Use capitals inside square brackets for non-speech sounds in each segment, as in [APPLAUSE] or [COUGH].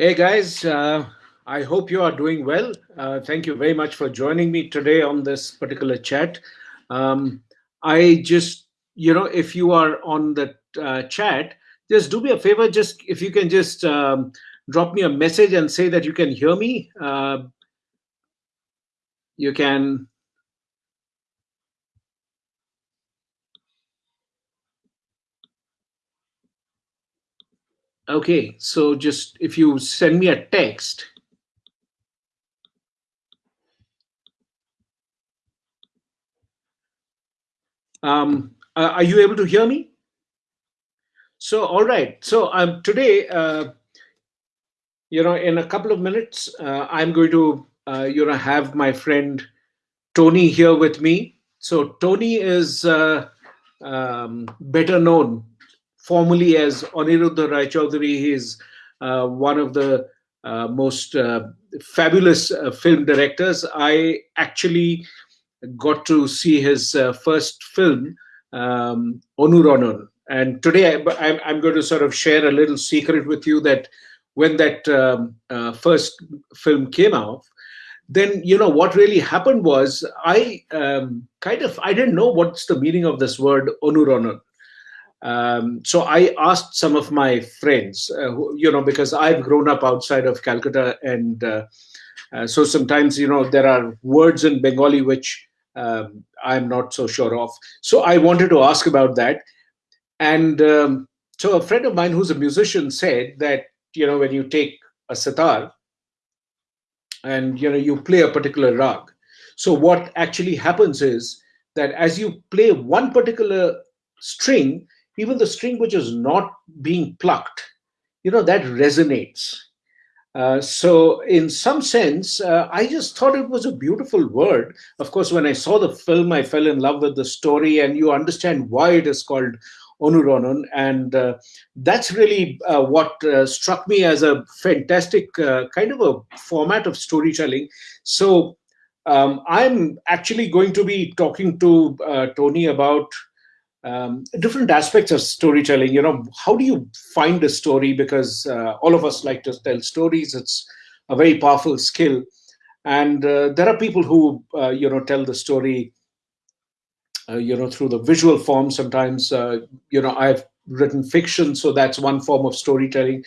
Hey guys, uh, I hope you are doing well. Uh, thank you very much for joining me today on this particular chat. Um, I just, you know, if you are on the uh, chat, just do me a favor. Just if you can just um, drop me a message and say that you can hear me. Uh, you can. Okay, so just if you send me a text. Um, are you able to hear me? So, all right. So um, today, uh, you know, in a couple of minutes, uh, I'm going to, uh, you know, have my friend Tony here with me. So Tony is uh, um, better known formally as Aniruddha Rai Chaudhuri. He is uh, one of the uh, most fabulous film directors. I actually got to see his first film, um, Onuronun. And today I, am going to sort of share a little secret with you that when that um, uh, first film came out, then you know what really happened was I um, kind of I didn't know what's the meaning of this word onuronun. Um, so I asked some of my friends, uh, who, you know, because I've grown up outside of Calcutta, and uh, uh so sometimes you know there are words in Bengali which um, I'm not so sure of. So I wanted to ask about that, and um, so a friend of mine who's a musician said that you know when you take a sitar and you know you play a particular rag so what actually happens is that as you play one particular string even the string which is not being plucked you know that resonates uh, so in some sense uh, i just thought it was a beautiful word of course when i saw the film i fell in love with the story and you understand why it is called Onuronun. And uh, that's really uh, what uh, struck me as a fantastic uh, kind of a format of storytelling. So um, I'm actually going to be talking to uh, Tony about um, different aspects of storytelling. You know, how do you find a story? Because uh, all of us like to tell stories. It's a very powerful skill. And there are people who, you know, tell the story uh, you know, through the visual form. Sometimes, uh, you know, I've written fiction, so that's one form of storytelling.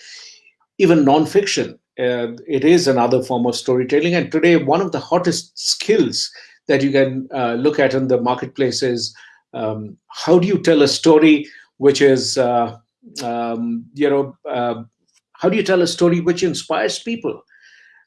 Even nonfiction, uh, it is another form of storytelling. And today, one of the hottest skills that you can uh, look at in the marketplace is um, how do you tell a story which is, uh, um, you know, uh, how do you tell a story which inspires people?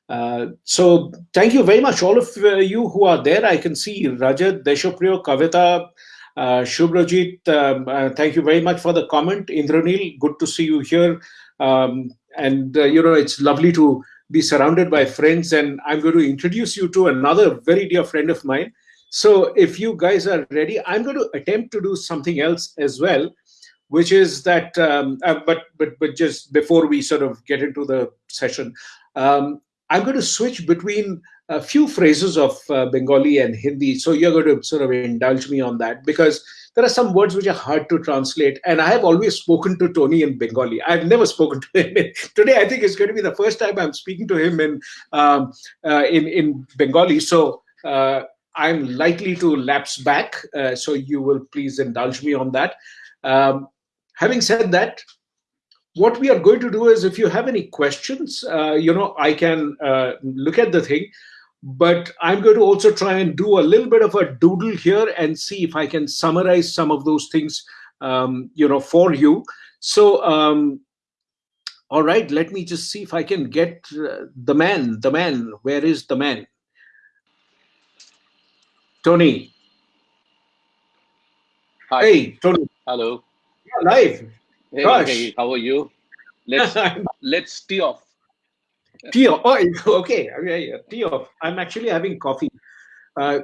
Uh, so thank you very much, all of uh, you who are there. I can see Rajat, Deshopriyo, Kavita, uh, Shubrajit. Um, uh, thank you very much for the comment. Indranil, good to see you here. Um, and, you know, it's lovely to be surrounded by friends. And I'm going to introduce you to another very dear friend of mine. So if you guys are ready, I'm going to attempt to do something else as well, which is that, um, uh, but, but, but just before we sort of get into the session, um, I'm going to switch between a few phrases of uh, Bengali and Hindi. So you're going to sort of indulge me on that because there are some words which are hard to translate. And I have always spoken to Tony in Bengali. I've never spoken to him. [LAUGHS] Today, I think it's going to be the first time I'm speaking to him in um, uh, in, in Bengali. So uh, I'm likely to lapse back. Uh, so you will please indulge me on that. Um, having said that, what we are going to do is if you have any questions, uh, you know, I can uh, look at the thing, but I'm going to also try and do a little bit of a doodle here and see if I can summarize some of those things, um, you know, for you. So, um, all right, let me just see if I can get uh, the man, the man, where is the man? Tony. Hi. Hey, Tony. Hello. You're live. Hey, Gosh. hey, how are you? Let's [LAUGHS] let's tee off. Tee off. Oh, [LAUGHS] okay. okay. Tee off. I'm actually having coffee. Uh,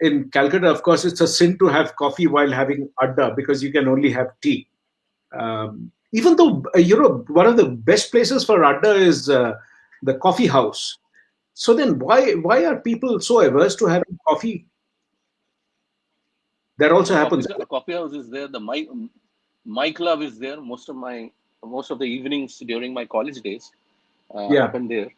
in Calcutta, of course, it's a sin to have coffee while having adda because you can only have tea. Um, even though uh, you know one of the best places for adda is uh, the coffee house. So then, why why are people so averse to having coffee? That also happens. The coffee house is there. The my my club is there most of my most of the evenings during my college days uh, Yeah. happened there.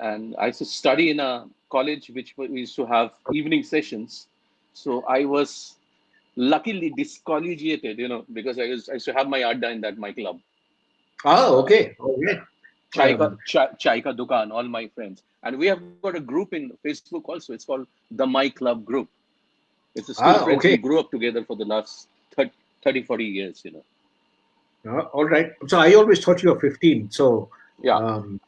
And I used to study in a college which we used to have evening sessions. So I was luckily discollegiated, you know, because I, was, I used to have my adda in that my club. Oh, okay. Okay. Chai ka, Um, chai, chai ka dukan, all my friends. And we have got a group in Facebook also. It's called the My Club Group. It's a school Ah, friends okay. who grew up together for the last 30, 30 40 years, you know. uh, all right. So I always thought you were 15. So Yeah. um,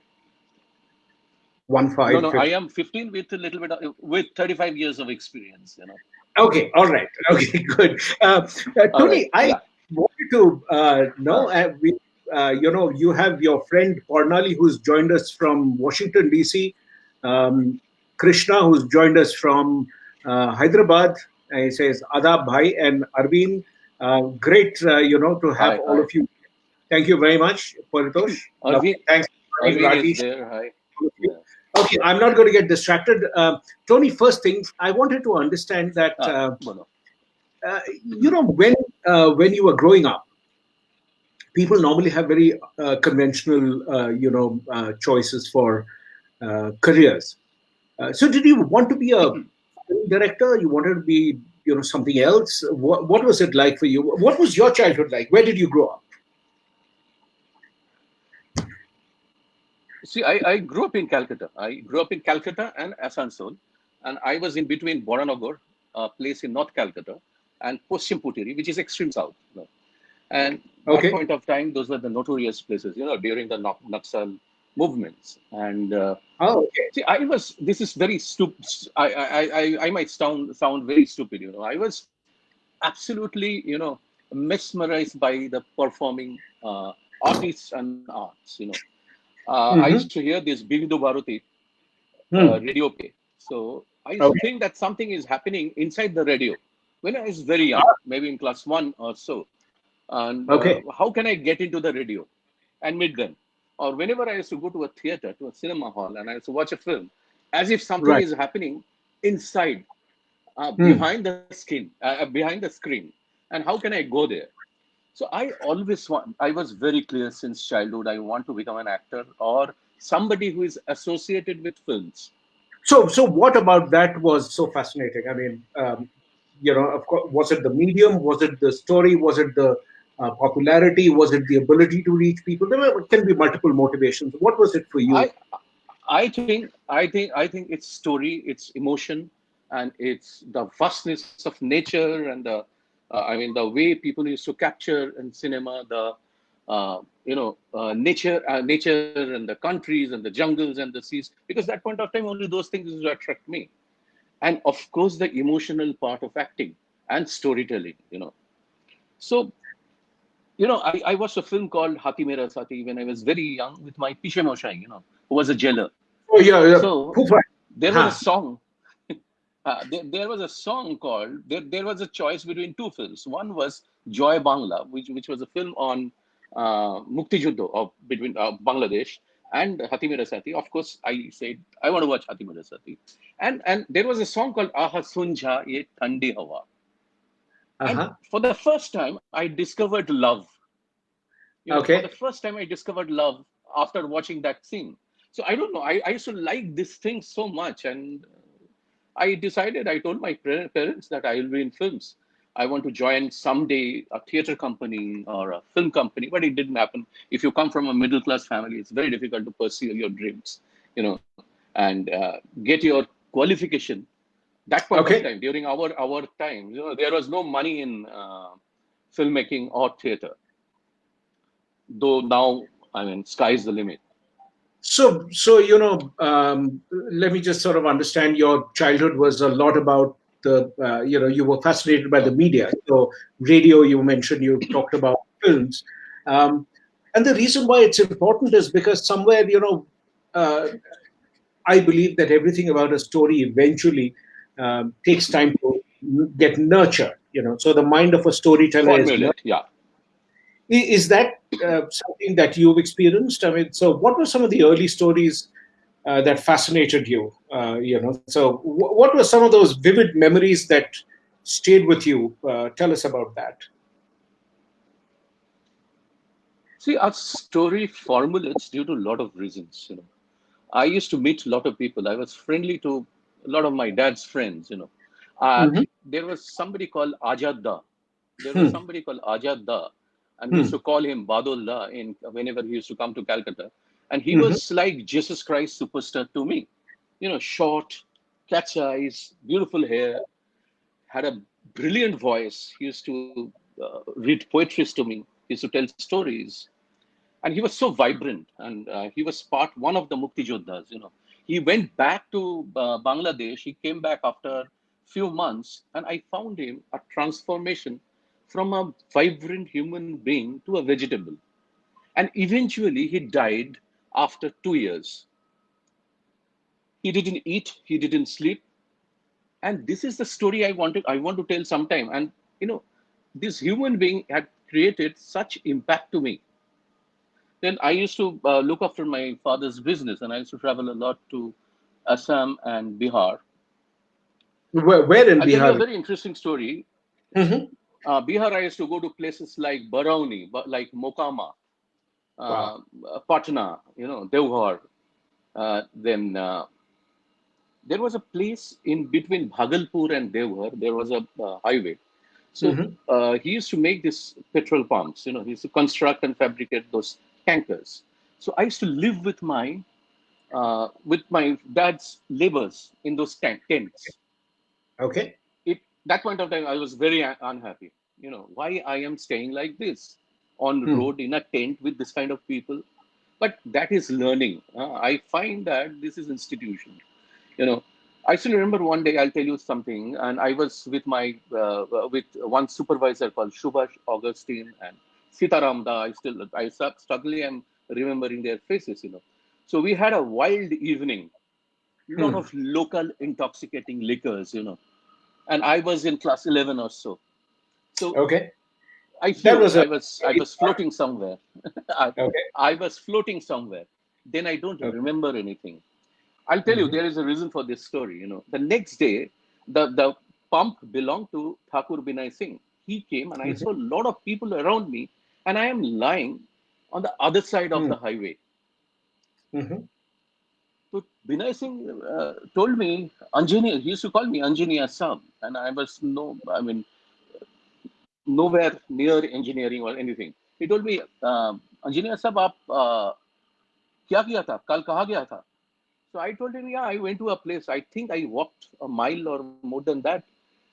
one five. no, no, 15. I am 15 with a little bit of, with 35 years of experience, you know. Okay, all right. [LAUGHS] Okay, good. Uh, uh, Tony, right, I yeah. wanted to uh, know, uh, we, uh, you know, you have your friend Cornali who's joined us from Washington, D.C., um, Krishna who's joined us from uh, Hyderabad. Uh, he says, Adab Bhai and Arvind. Uh, great, uh, you know, to have Hi, all hi. of you. Thank you very much, Paritosh. Arvind, Thanks. Arvind there. Hi. Yeah. Okay, I'm not going to get distracted. Uh, Tony, first thing, I wanted to understand that. Ah, Uh, uh, you know when uh, when you were growing up people normally have very uh, conventional uh, you know uh, choices for uh, careers uh, so did you want to be a film director you wanted to be you know something else what, what was it like for you what was your childhood like where did you grow up See, I, I grew up in Calcutta. I grew up in Calcutta and Asansol. And I was in between Boranagar, a place in North Calcutta, and Poschimputeri, which is extreme south. you know. And Okay. that point of time, those were the notorious places, you know, during the Naxal movements. And uh, oh okay see, I was, this is very stupid. I, I, I, I might sound, sound very stupid, you know. I was absolutely, you know, mesmerized by the performing uh, artists and arts, you know. Uh, I Mhm. used to hear this Vividh Bharati Hmm. uh, radio play. So I used to think that something is happening inside the radio when I was very young, maybe in class one or so. And Okay. uh, how can I get into the radio and meet them? Or whenever I used to go to a theater, to a cinema hall, and I used to watch a film, as if something Right. is happening inside, uh, Hmm. behind the skin, uh, behind the screen. And how can I go there? So I always want, I was very clear since childhood, I want to become an actor or somebody who is associated with films. so so what about that was so fascinating i mean um, you know of course was it the medium was it the story was it the uh, popularity was it the ability to reach people there can be multiple motivations what was it for you I, I think, I think, I think it's story, it's emotion, and it's the vastness of nature and the, uh, I mean, the way people used to capture in cinema the, uh, you know, uh, nature, uh, nature and the countries and the jungles and the seas. Because that point of time, only those things used to attract me. And of course, the emotional part of acting and storytelling. You know, so you know, I, I watched a film called Haathi Mere Saathi when I was very young with my Pishe Moshai, you know, who was a jailer. oh yeah, yeah. So there Huh. was a song. [LAUGHS] Uh, there, there was a song called there, there was a choice between two films. One was Joy Bangla, which which was a film on uh, Mukti Juddho of between uh, Bangladesh and Haathi Mere Saathi. Of course, I said I want to watch Haathi Mere Saathi, and and there was a song called Aha Sunja Ye Thandi Hawa. And uh-huh. for the first time, I discovered love. You know, Okay. For the first time, I discovered love after watching that scene. So I don't know. I, I used to like this thing so much, and I decided. I told my parents that I will be in films. I want to join someday a theater company or a film company, but it didn't happen. If you come from a middle class family, it's very difficult to pursue your dreams, you know, and uh, get your qualification. That point Okay. of time, during our our time, you know, there was no money in uh, filmmaking or theater. Though now, I mean, sky's the limit. so so you know um, let me just sort of understand your childhood was a lot about the uh, you know you were fascinated by the media so radio you mentioned you talked about films um, and the reason why it's important is because somewhere you know uh, i believe that everything about a story eventually um, takes time to get nurtured you know so the mind of a storyteller is yeah. I- Is that uh, something that you've experienced? I mean, so what were some of the early stories uh, that fascinated you? Uh, you know, so what were some of those vivid memories that stayed with you? Uh, tell us about that. See, our story formulates due to a lot of reasons. You know, I used to meet a lot of people. I was friendly to a lot of my dad's friends. You know, uh, Mhm. there was somebody called Ajad Da. There Hmm. was somebody called Ajad Da, and we used Hmm. to call him Badullah in whenever he used to come to Calcutta, and he Mhm. was like Jesus Christ superstar to me. You know, short, cat's eyes, beautiful hair, had a brilliant voice. He used to uh, read poetries to me. He used to tell stories, and he was so vibrant. And uh, he was part one of the Mukti Jodhas. You know, he went back to uh, Bangladesh. He came back after few months, and I found him a transformation from a vibrant human being to a vegetable. And eventually, he died after two years. He didn't eat. He didn't sleep and this is the story i wanted, i want to tell sometime and you know this human being had created such impact to me then i used to uh, look after my father's business and i used to travel a lot to assam and bihar Where, where in i'll tell you a Bihar? very interesting story Mhm. Uh, bihar i used to go to places like barauni but like mokama uh, patna you know devghar uh, then uh, there was a place in between Bhagalpur and Devghar. There was a highway. So Mhm. uh, he used to make these petrol pumps. You know, he used to construct and fabricate those tankers. So I used to live with my uh, with my dad's labors in those tank tents. Okay. That point of time I was very unhappy. You know, why I am staying like this on Hmm. road in a tent with this kind of people. But that is learning. Uh, I find that this is institution you know i still remember one day i'll tell you something and i was with my uh, uh, with one supervisor called shubhash augustine and sitaram da i still i suddenly am remembering their faces you know so we had a wild evening lot Hmm. of local intoxicating liquors you know and i was in class 11 or so so Okay. i That was i was i was [LAUGHS] floating somewhere [LAUGHS] I, okay. I was floating somewhere then i don't Okay. remember anything I'll tell you, Mhm. there is a reason for this story. You know, the next day, the, the pump belonged to Thakur Binay Singh. He came and I Mhm. saw a lot of people around me, and I am lying on the other side of Hmm. the highway. So Binay Singh uh, told me, engineer. he used to call me engineer Assam, and I was no, I mean, nowhere near engineering or anything. He told me, uh, Anjani Assam, aap, uh, kya kiya tha? Kal kaha gaya tha? So I told him, yeah, I went to a place. I think I walked a mile or more than that,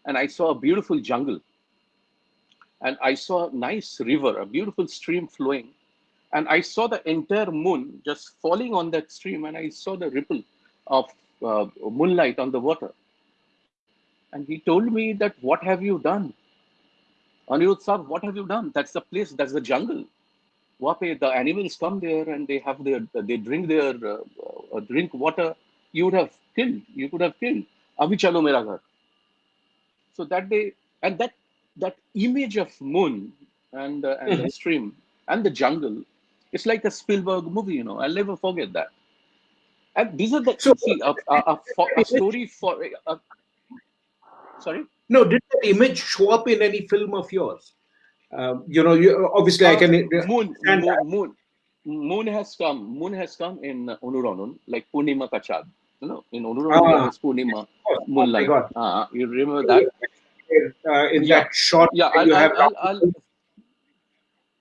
and I saw a beautiful jungle. And I saw a nice river, a beautiful stream flowing and I saw the entire moon just falling on that stream, and I saw the ripple of uh, moonlight on the water. And he told me that, what have you done? Anirudh sir, what have you done? That's the place, that's the jungle. Wape, the animals come there and they have their, they drink their, uh, uh drink water. You would have killed, you could have killed. Abhi chalo mera ghar. So that day, and that, that image of moon and, uh, and the mm-hmm. stream and the jungle it's like a Spielberg movie you know I'll never forget that and these are the So see a, a, a, a [LAUGHS] story for a, sorry no, did that image show up in any film of yours? Um, you know, you, obviously I Uh, can moon, moon, moon, moon has come. Moon has come in Onuranun, like Purnima Kachad. You know, in Onuranun Ah, Purnima. Oh my moonlight. God. Uh, you remember that? Uh, in Yeah, that shot, yeah. I'll, you I'll, have I'll, I'll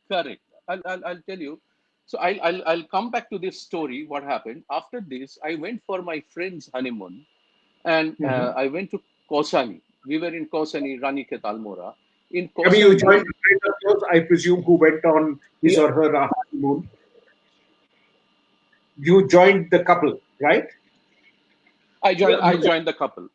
correct. I'll, I'll, I'll tell you. So I'll, I'll, I'll come back to this story. What happened after this? I went for my friend's honeymoon, and Mhm. uh, I went to Kausani. We were in Kausani, Ranikhet Almora. In I mean, you joined a friend of yours, I presume, who went on his yeah, or her honeymoon. You joined the couple, right? I joined. I joined the couple.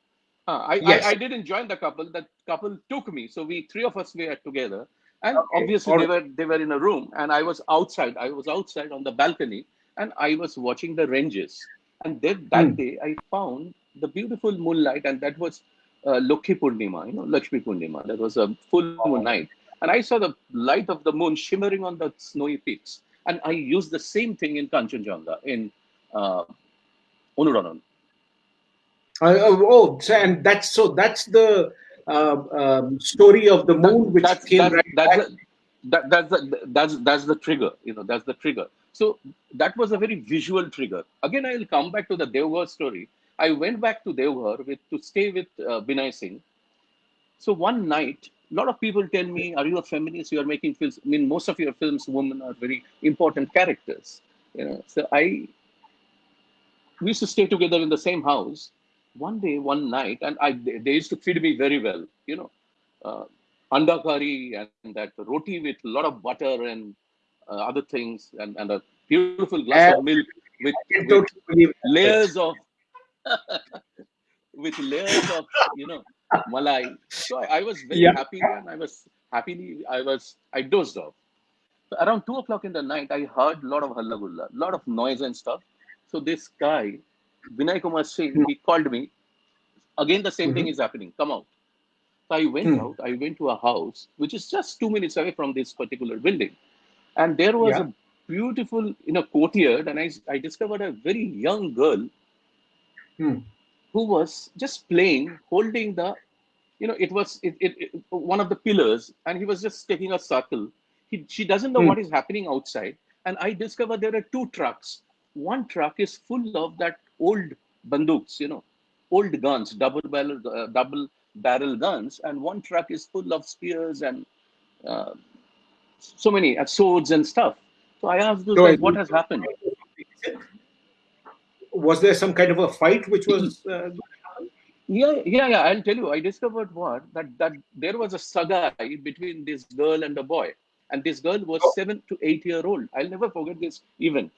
Uh, I, I Yes. I didn't join the couple. The couple took me. So we three of us were together, and Okay. obviously they were they were in a room, and I was outside. I was outside on the balcony, and I was watching the ranges. And then that Hmm. day I found the beautiful moonlight, and that was uh, Lokhi Purnima, you know, Lakshmi Purnima. That was a full moon night, and I saw the light of the moon shimmering on the snowy peaks. And I used the same thing in Kanchenjunga in uh, Onuranon. Uh, oh, oh, so, and that's so that's the um, story of the That, moon which that's came that's right that's back. a, that that's the that's that's the trigger you know that's the trigger. So that was a very visual trigger. Again i will come back to the devghar story. I went back to devghar with to stay with uh, binay singh. So one night a lot of people tell me are you a feminist? You are making films. I mean most of your films women are very important characters you know. So i we used to stay together in the same house one day one night and i they used to feed me very well you know. Uh, anda curry and that roti with a lot of butter and uh, other things and, and a beautiful glass And of milk with, with totally layers of [LAUGHS] with layers of you know malai. So I, I was very Yeah. happy and i was happily i was i dozed off. So around two o'clock in the night i heard a lot of hallagulla a lot of noise and stuff. So this guy vinay kumar singh he called me again the same thing is happening come out so I went Hmm. out, I went to a house which is just two minutes away from this particular building. And there was Yeah. a beautiful, you know, courtyard, and I, I discovered a very young girl Hmm. who was just playing, holding the, you know, it was it, it, it- one of the pillars, and he was just taking a circle. He, she doesn't know Hmm. what is happening outside, and I discovered there are two trucks. One truck is full of that old banduks, you know, old guns, double barrel, uh, double barrel guns, and one truck is full of spears and uh, so many uh, swords and stuff. So I asked those So guys, what has happened? Was there some kind of a fight which was? Uh, Yeah, yeah, yeah. I'll tell you. I discovered what that that there was a saga between this girl and the boy, and this girl was Oh. seven to eight year old. I'll never forget this event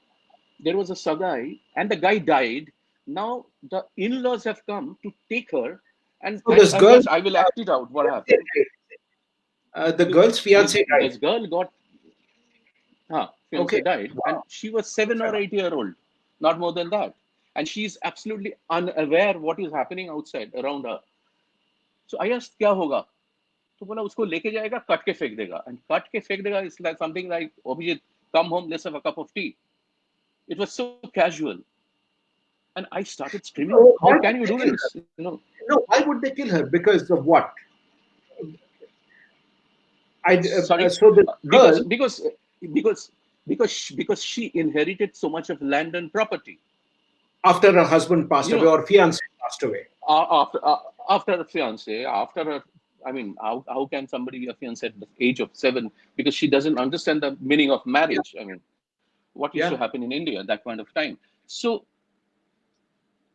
There was a sagai, and the guy died. Now the in-laws have come to take her, and, So and- this and girl- yes, I will act it out. What happened? uh, the girl's fiance this, died. this girl got huh, fiance Okay. died and she was seven or eight year old not more than that and she's absolutely unaware what is happening outside around her so i asked kya hoga तो बोला उसको लेके जाएगा cut के फेंक देगा and cut के फेंक देगा is like something like Abhijit come home let's have a cup of tea It was so casual and i started screaming Oh, how can you do this you know No, why would they kill her? Because of what? I uh, Sorry? uh, so the because girl. because because because she, because she inherited so much of land and property after her husband passed You away know- or fiance passed away. after uh, after fiance after her i mean how, how can somebody be a fiance at the age of seven because she doesn't understand the meaning of marriage i mean what used Yeah. to happen in india at that point of time. So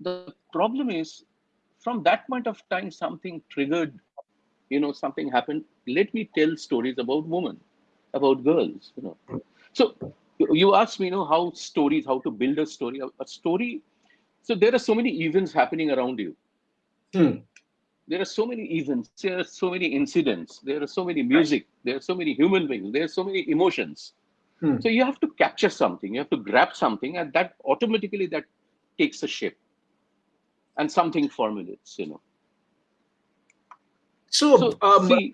the problem is from that point of time something triggered you know something happened. Let me tell stories about women about girls you know. So you- asked me you know how stories how to build a story a, a story. So there are so many events happening around you. Hmm. there are so many events there are so many incidents there are so many music there are so many human beings there are so many emotions Hmm. so you have to capture something you have to grab something and that automatically that takes a shape and something formulates you know So, So, um, see-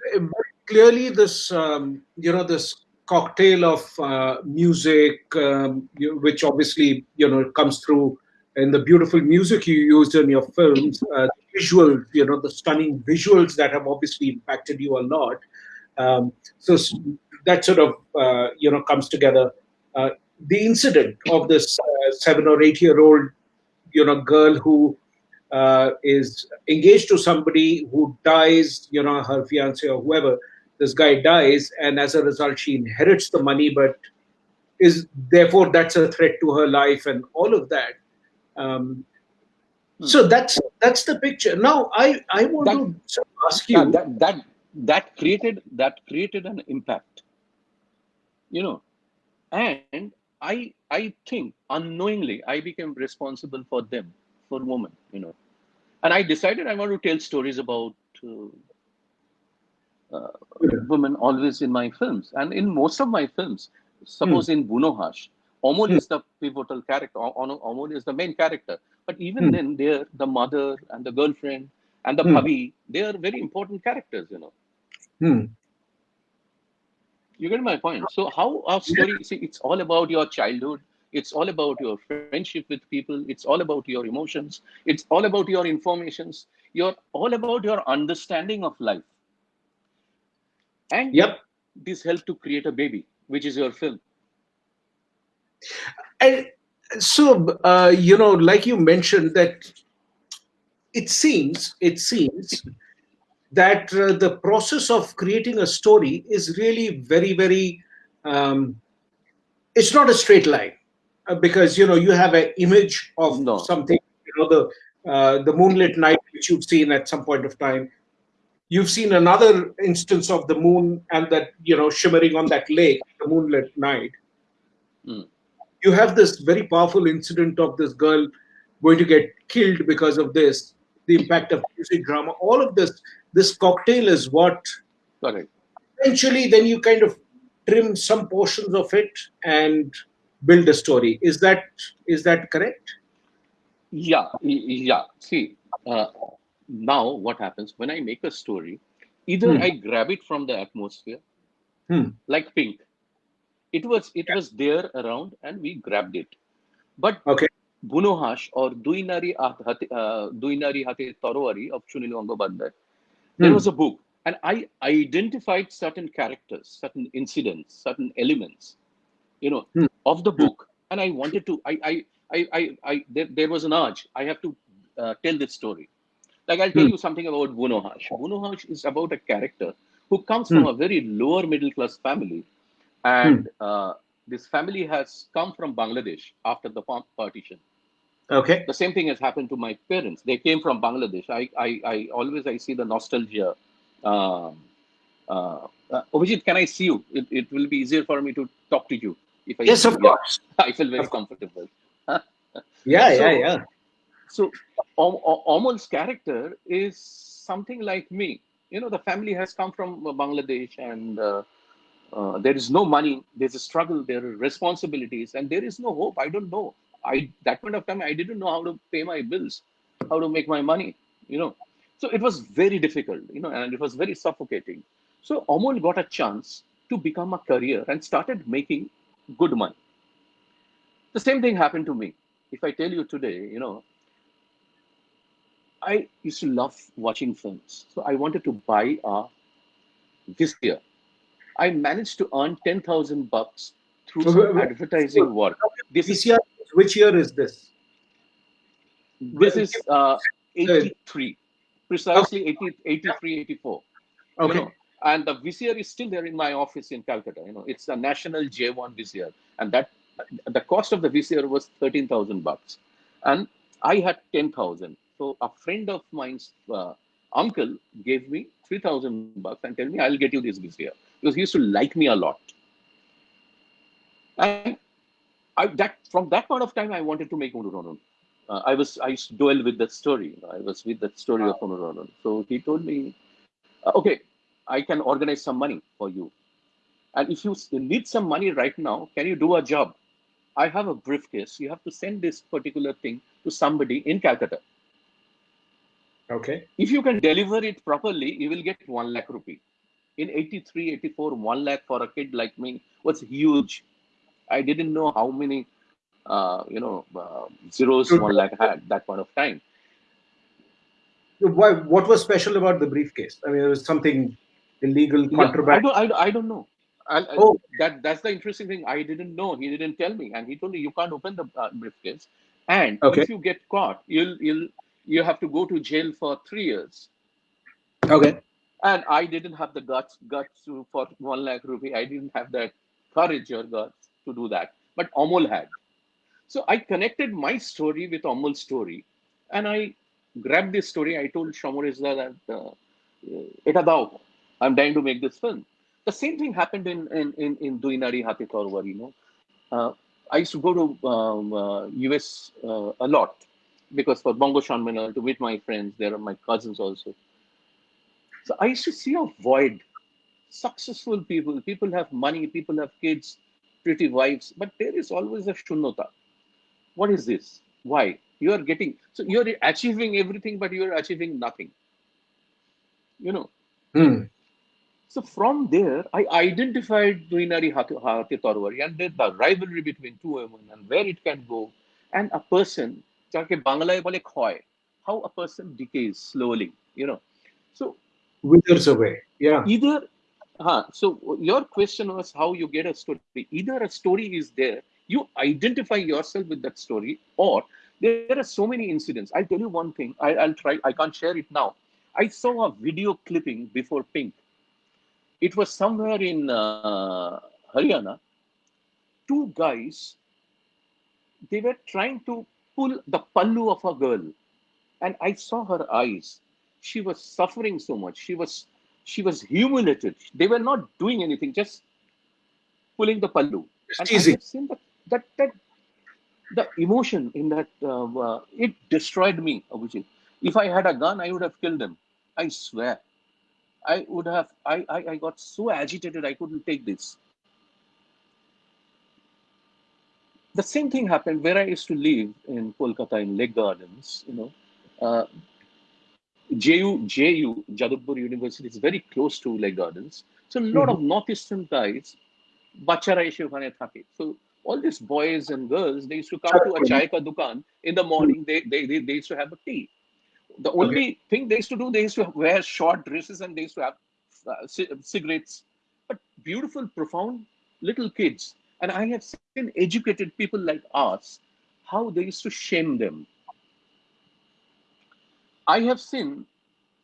clearly, this um, you know this cocktail of uh, music, um, you, which obviously you know comes through in the beautiful music you used in your films, uh, the visuals, you know, the stunning visuals that have obviously impacted you a lot. Um, so that sort of uh, you know comes together. Uh, the incident of this uh, seven or eight year old you know girl who uh, is engaged to somebody who dies, you know, her fiance or whoever, this guy dies, and as a result, she inherits the money, but is therefore that's a threat to her life and all of that. Um, so that's that's the picture. Now, I I want That- to ask you. that that that created that created an impact you know and i i think unknowingly i became responsible for them for women you know and i decided i want to tell stories about uh, uh, women always in my films and in most of my films suppose in bunohash Omol Hmm. is the pivotal character Omol is the main character but even Hmm. then there the mother and the girlfriend and the Hmm. bhabhi they are very important characters you know Hmm. You get my point. So how our story see it's all about your childhood. It's all about your friendship with people. It's all about your emotions. It's all about your informations. You're all about your understanding of life. And Yep. this helped to create a baby, which is your film. And so, uh, you know, like you mentioned, that it seems, it seems that uh, the process of creating a story is really very, very, um, it's not a straight line uh, because, you know, you have an image of No. something, you know, the, uh, the moonlit night, which you've seen at some point of time. You've seen another instance of the moon and that, you know, shimmering on that lake, the moonlit night Hmm. you have this very powerful incident of this girl going to get killed because of this the impact of music drama all of this this cocktail is what Correct. eventually then you kind of trim some portions of it and build a story is that is that correct Yeah, yeah. See, uh, now what happens when I make a story? Either Hmm. I grab it from the atmosphere, Hmm. like Pink. It was it was there around, and we grabbed it. But okay Bunohash or Duinari At- Hate- uh, Duinari Hate Torowari of Sunil Gangopadhyay, Hmm. there was a book, and I identified certain characters, certain incidents, certain elements, you know, Hmm. of the book, and I wanted to. I I I I, I there, there was an urge. I have to uh, tell this story. Like I'll tell Hmm. you something about Bunohash. Bunohash is about a character who comes from a very lower middle class family, and uh, this family has come from Bangladesh after the pa- partition. Okay The same thing has happened to my parents. They came from Bangladesh. I I, I always I see the nostalgia. Um, uh, uh, Abhijit, can I see you? It, it will be easier for me to talk to you if I yes of yeah, course [LAUGHS] I feel very comfortable. [LAUGHS] yeah So- yeah yeah So Om- Om- Omol's character is something like me. You know, the family has come from Bangladesh and uh, uh, there is no money, there's a struggle, there are responsibilities, and there is no hope. I don't know. I that point of time I didn't know how to pay my bills, how to make my money, you know. So it was very difficult, you know, and it was very suffocating. So Omol got a chance to become a career and started making good money. The same thing happened to me. If I tell you today, you know, I used to love watching films. So I wanted to buy a VCR. I managed to earn 10,000 bucks through some advertising work. This is, VCR, which year is this this is uh, 83, precisely 80, 83, 84. You okay know, and the VCR is still there in my office in Calcutta. You know, it's a national J1 VCR, and that the cost of the VCR was 13,000 bucks, and I had 10,000. So a friend of mine's uh, uncle gave me 3,000 bucks and tell me I'll get you this VCR because he used to like me a lot. And I, that from that point of time, I wanted to make Unuronon. Uh, I was I used to dwell with that story. I was with that story of Unuronon. So he told me, uh, okay, I can organize some money for you. And if you need some money right now, can you do a job? I have a briefcase. You have to send this particular thing to somebody in Calcutta. okay If you can deliver it properly, you will get 1 lakh rupee. In 83, 84, 1 lakh for a kid like me was huge. I didn't know how many, uh, you know, uh, zeros. 1 lakh had that point of time. why what was special about the briefcase i mean it was something illegal Yeah, I contraband don't, I, don't- I don't know. I, I- Oh. that that's the interesting thing. I didn't know. He didn't tell me, and he told me you can't open the uh, briefcase, and Okay. if you get caught, you'll you'll you have to go to jail for three years. okay And I didn't have the guts guts to, for one lakh rupee. I didn't have that courage or guts to do that, but Amol had. So I connected my story with Amol's story, and I grabbed this story. I told Shamurizda that uh, Eta I'm dying to make this film. The same thing happened in in in, in Duinari Hati you know. Uh, I used to go to um, uh, US uh, a lot because for Bongo Shanmanal to meet my friends, there are my cousins also. So I used to see a void. Successful people, people have money, people have kids, pretty wives, but there is always a shunota. What is this? Why? You are getting, so you're achieving everything, but you're achieving nothing. You know? Hmm. So from there, I identified Duinari Hati tarwari and the rivalry between two women and where it can go. And a person, how a person decays slowly, you know. So withers away. Yeah. Either huh, so your question was how you get a story. Either a story is there, you identify yourself with that story, or there are so many incidents. I'll tell you one thing. I, will try. I can't share it now. I saw a video clipping before Pink. It was somewhere in uh, Haryana. Two guys. They were trying to pull the pallu of a girl, and I saw her eyes. She was suffering so much. She was she was humiliated. They were not doing anything, just pulling the pallu. And easy. I have seen that, that, that the emotion in that, uh, uh, it destroyed me, Abhijit. If I had a gun, I would have killed him. I swear. I would have, I, I, I got so agitated, I couldn't take this. The same thing happened where I used to live in Kolkata in Lake Gardens, you know. Uh, JU, JU, Jadavpur University is very close to Lake Gardens. So a lot mm -hmm. of mm-hmm. Northeastern guys, bachara eshe okhane. So all these boys and girls, they used to come to a chai ka dukan in the morning. They, they, they, they used to have a tea. The only okay. thing they used to do, they used to wear short dresses and they used to have uh, cigarettes. But beautiful, profound little kids. And I have seen educated people like us, how they used to shame them I have seen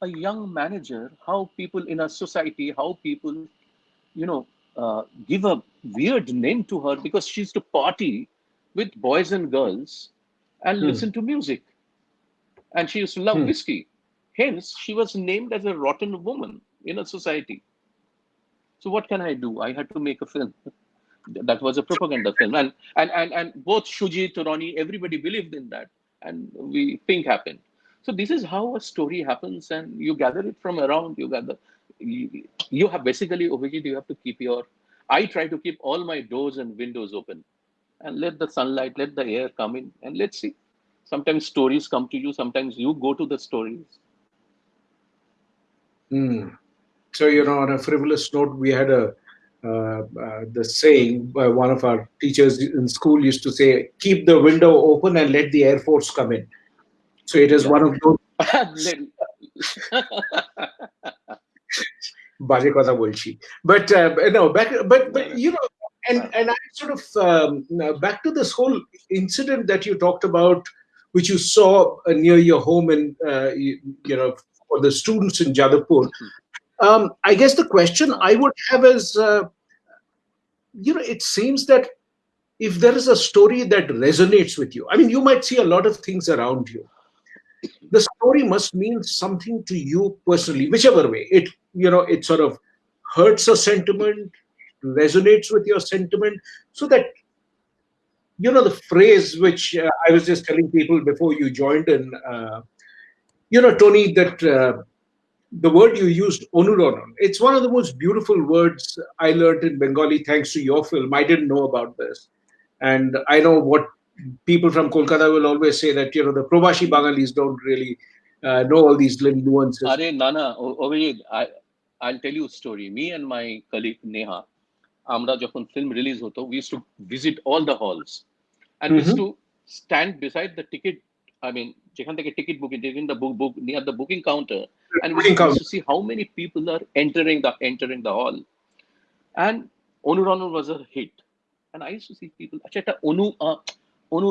a young manager, how people in a society, how people, you know, uh, give a weird name to her because she used to party with boys and girls and hmm. listen to music. And she used to love hmm. whiskey. Hence, she was named as a rotten woman in a society. So what can I do? I had to make a film. that was a propaganda film. And, and, and, and both Shuji, Turani, everybody believed in that. And we think happened. So this is how a story happens, and you gather it from around. You gather, you, you have basically Abhijit, you have to keep your. I try to keep all my doors and windows open, and let the sunlight, let the air come in, and let's see. Sometimes stories come to you. Sometimes you go to the stories. Hmm. So you know, on a frivolous note, we had a uh, uh, the saying by one of our teachers in school used to say, "Keep the window open and let the air force come in." So it is yeah. one of those. [LAUGHS] [LAUGHS] বাজে কথা বলছি but uh, no back but but you know and and I sort of um, back to this whole incident that you talked about which you saw uh, near your home and uh, you, you, know for the students in Jadavpur um, I guess the question I would have is uh, you know it seems that if there is a story that resonates with you I mean you might see a lot of things around you the story must mean something to you personally, whichever way. It, you know, it sort of hurts a sentiment, resonates with your sentiment, so that, you know, the phrase which uh, I was just telling people before you joined in, uh, you know, Tony, that uh, the word you used, onuronon, it's one of the most beautiful words I learned in Bengali thanks to your film. I didn't know about this. And I know what people from Kolkata will always say that you know the Probashi Bangalis don't really uh, know all these little nuances. Are Nana, Ovid, I, I'll tell you a story. Me and my colleague Neha, আমরা যখন film release হতো, we used to visit all the halls, and we used mm-hmm. to stand beside the ticket. I mean, যেখান থেকে ticket booking, in the book, book near the booking counter, and we used to see how many people are entering the entering the hall. And Onuranu was a hit, and I used to see people. আচ্ছা এটা অনু অনু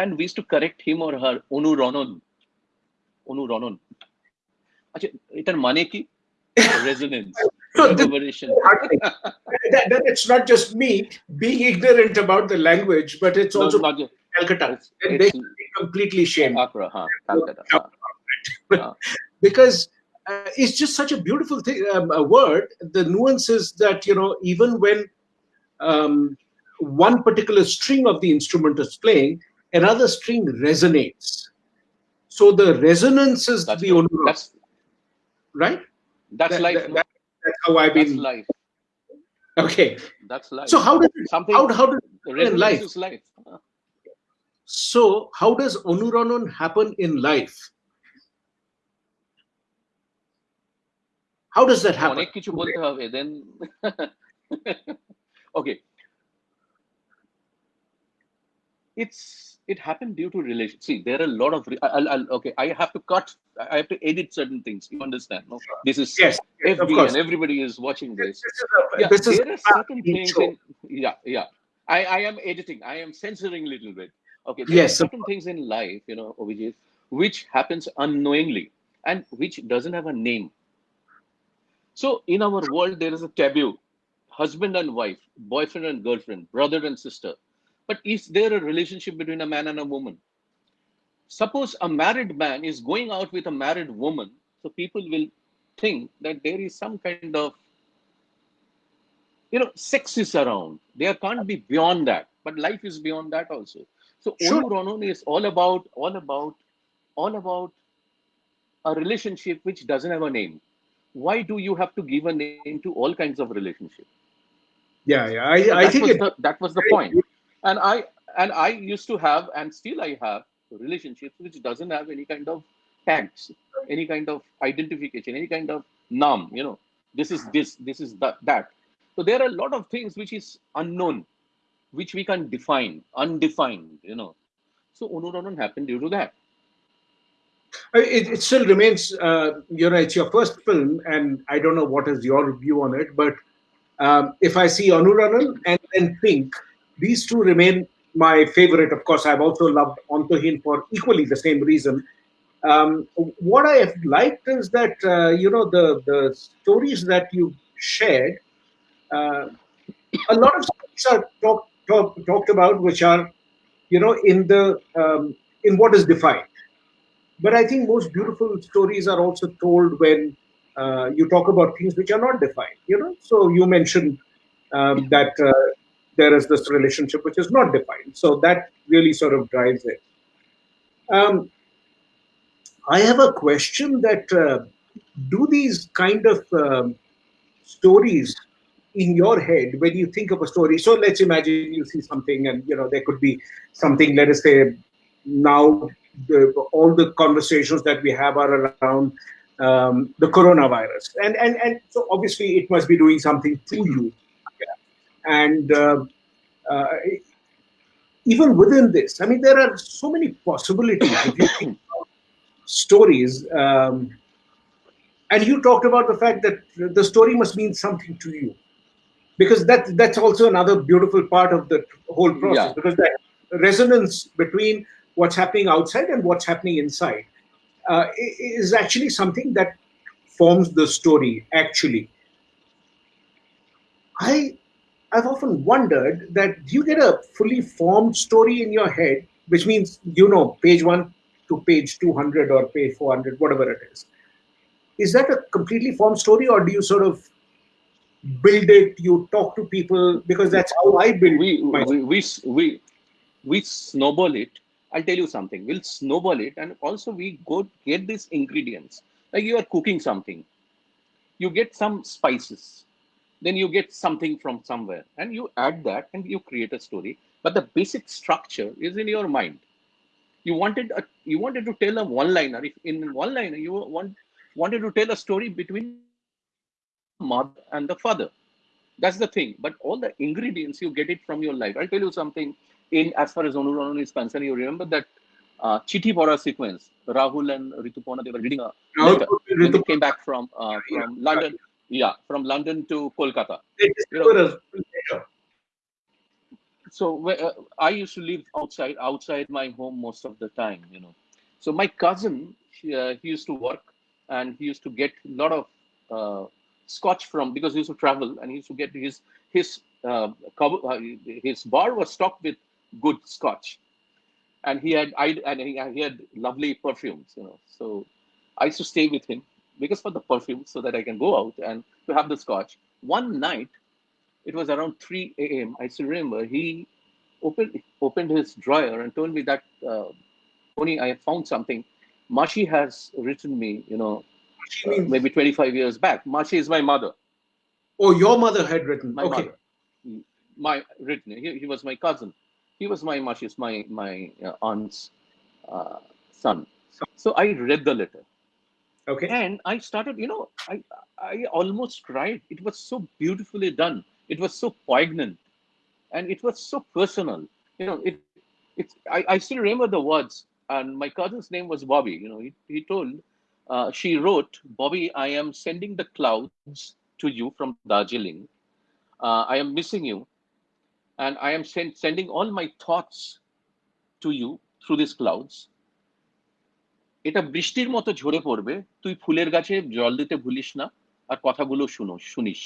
and we used to correct him or her অনুরণন অনুরণন আচ্ছা এটার মানে কি resonance so [LAUGHS] that, that, it's not just me being ignorant about the language but it's also no, just, Calcutta it's, it's, they completely shame Accra, huh, Calcutta, huh. [LAUGHS] because uh, it's just such a beautiful thing um, a word the nuances that you know even when um, one particular string of the instrument is playing, another string resonates. So the resonance is that's the only that's, right. That's that, life. That, that, that's how I've been. That's life. Okay. That's life. So how does it, something how, how does it in life? Is life. So how does Onuranon happen in life? How does that happen? then [LAUGHS] okay it's it happened due to relation. See, there are a lot of. I'll, I'll, okay, I have to cut. I have to edit certain things. You understand? No, this is yes, yes FB and everybody is watching this. This is a, yeah, this there is are certain things. In, yeah, yeah. I, I am editing. I am censoring a little bit. Okay. There yes. are certain things in life, you know, OVJ, which happens unknowingly and which doesn't have a name. So in our world, there is a taboo: husband and wife, boyfriend and girlfriend, brother and sister but is there a relationship between a man and a woman? Suppose a married man is going out with a married woman, so people will think that there is some kind of you know sex is around. There can't be beyond that, but life is beyond that also. So Sure. Anuranan is all about all about all about a relationship which doesn't have a name. Why do you have to give a name to all kinds of relationship? Yeah, yeah. I, So I think was it, the, that was the point and i and i used to have and still i have relationships which doesn't have any kind of tags any kind of identification any kind of name you know. This is this this is that that. So there are a lot of things which is unknown which we can define undefined you know. So Anuranan happened due to that. It, it still remains, uh, you know, it's your first film, and I don't know what is your view on it, but um, if I see Anuranan and then Pink, these two remain my favorite. Of course, I've also loved Antaheen for equally the same reason. Um, what I have liked is that uh, you know the the stories that you shared. Uh, a lot of stories are talk, talk, talked about, which are you know in the um, in what is defined. But I think most beautiful stories are also told when uh, you talk about things which are not defined. You know, so you mentioned um, that uh, there is this relationship which is not defined. So that really sort of drives it. Um, I have a question that uh, do these kind of um, stories in your head when you think of a story? So let's imagine you see something, and you know there could be something. Let us say now the, all the conversations that we have are around um, the coronavirus, and and and so obviously it must be doing something to you and uh, uh, even within this, I mean, there are so many possibilities. If you think [COUGHS] about stories, um, and you talked about the fact that the story must mean something to you, because that that's also another beautiful part of the whole process. Yeah. Because that resonance between what's happening outside and what's happening inside uh, is actually something that forms the story. Actually, I I've often wondered that do you get a fully formed story in your head, which means you know page one to page two hundred or page four hundred, whatever it is. Is that a completely formed story, or do you sort of build it? You talk to people because that's how I build we we we we we snowball it i'll tell you something we'll snowball it and also we go get these ingredients like you are cooking something you get some spices then you get something from somewhere and you add that and you create a story but the basic structure is in your mind you wanted a, you wanted to tell a one liner if in one liner you want wanted to tell a story between mother and the father that's the thing. But all the ingredients you get it from your life. I'll tell you something. In as far as Anuranan is concerned, you remember that uh, Chithi Bora sequence. Rahul and Rituparna they were reading a letter when they came back from uh, from London. Yeah, from London to Kolkata. So uh, I used to live outside outside my home most of the time. You know, so my cousin he, uh, he used to work and he used to get a lot of uh, scotch from because he used to travel and he used to get his his uh, uh, his bar was stocked with good scotch and he had I and he, he had lovely perfumes you know so I used to stay with him because for the perfume so that I can go out and to have the scotch one night it was around 3 a.m. I still remember he opened opened his drawer and told me that uh, Tony I have found something Mashi has written me you know uh, maybe 25 years back. Mashi is my mother, oh, your mother had written. my okay. mother, my written. He, he was my cousin. He was my Mashi's my my uh, aunt's uh, son. So I read the letter Okay. and I started. You know, I I almost cried. It was so beautifully done. It was so poignant, and it was so personal. You know, it it's I, I still remember the words, and my cousin's name was Bobby. You know, he, he told, uh, she wrote, Bobby, I am sending the clouds to you from Darjeeling. Uh, I am missing you, and I am send, sending all my thoughts to you through these clouds. এটা বৃষ্টির মতো ঝরে পড়বে তুই ফুলের গাছে জল দিতে ভুলিস না আর কথাগুলো শুনো শুনিস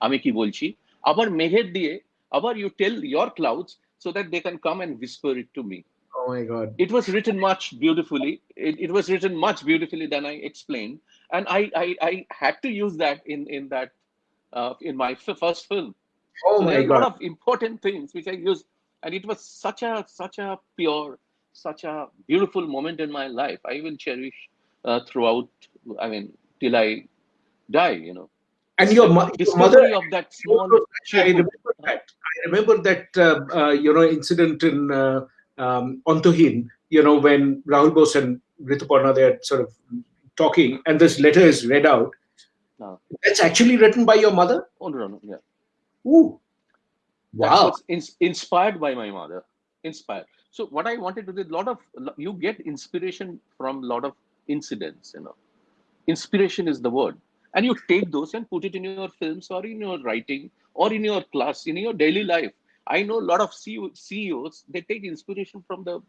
আমি কি বলছি আবার মেঘের দিয়ে আবার you tell your clouds so that they can come and whisper it to me. Oh my God. It was written much beautifully. It, it was written much beautifully than I explained. And I, I, I had to use that in, in that, uh, in my first film. Oh so my there are a God. lot of important things which I used. And it was such a, such a pure, such a beautiful moment in my life. I will cherish uh, throughout, I mean, till I die, you know. And your, mo- your mother, of that small, I remember that. I remember that uh, uh, you know incident in uh, um, Antaheen. You know when Rahul Bose and Rituparna they're sort of talking, and this letter is read out. No. That's actually written by your mother. Oh, no, no, yeah. Ooh, wow. ins- inspired by my mother. Inspired. So what I wanted to do, a lot of you get inspiration from a lot of incidents. You know, inspiration is the word, and you take those and put it in your films or in your writing or in your class, in your daily life. I know a lot of CEOs. They take inspiration from the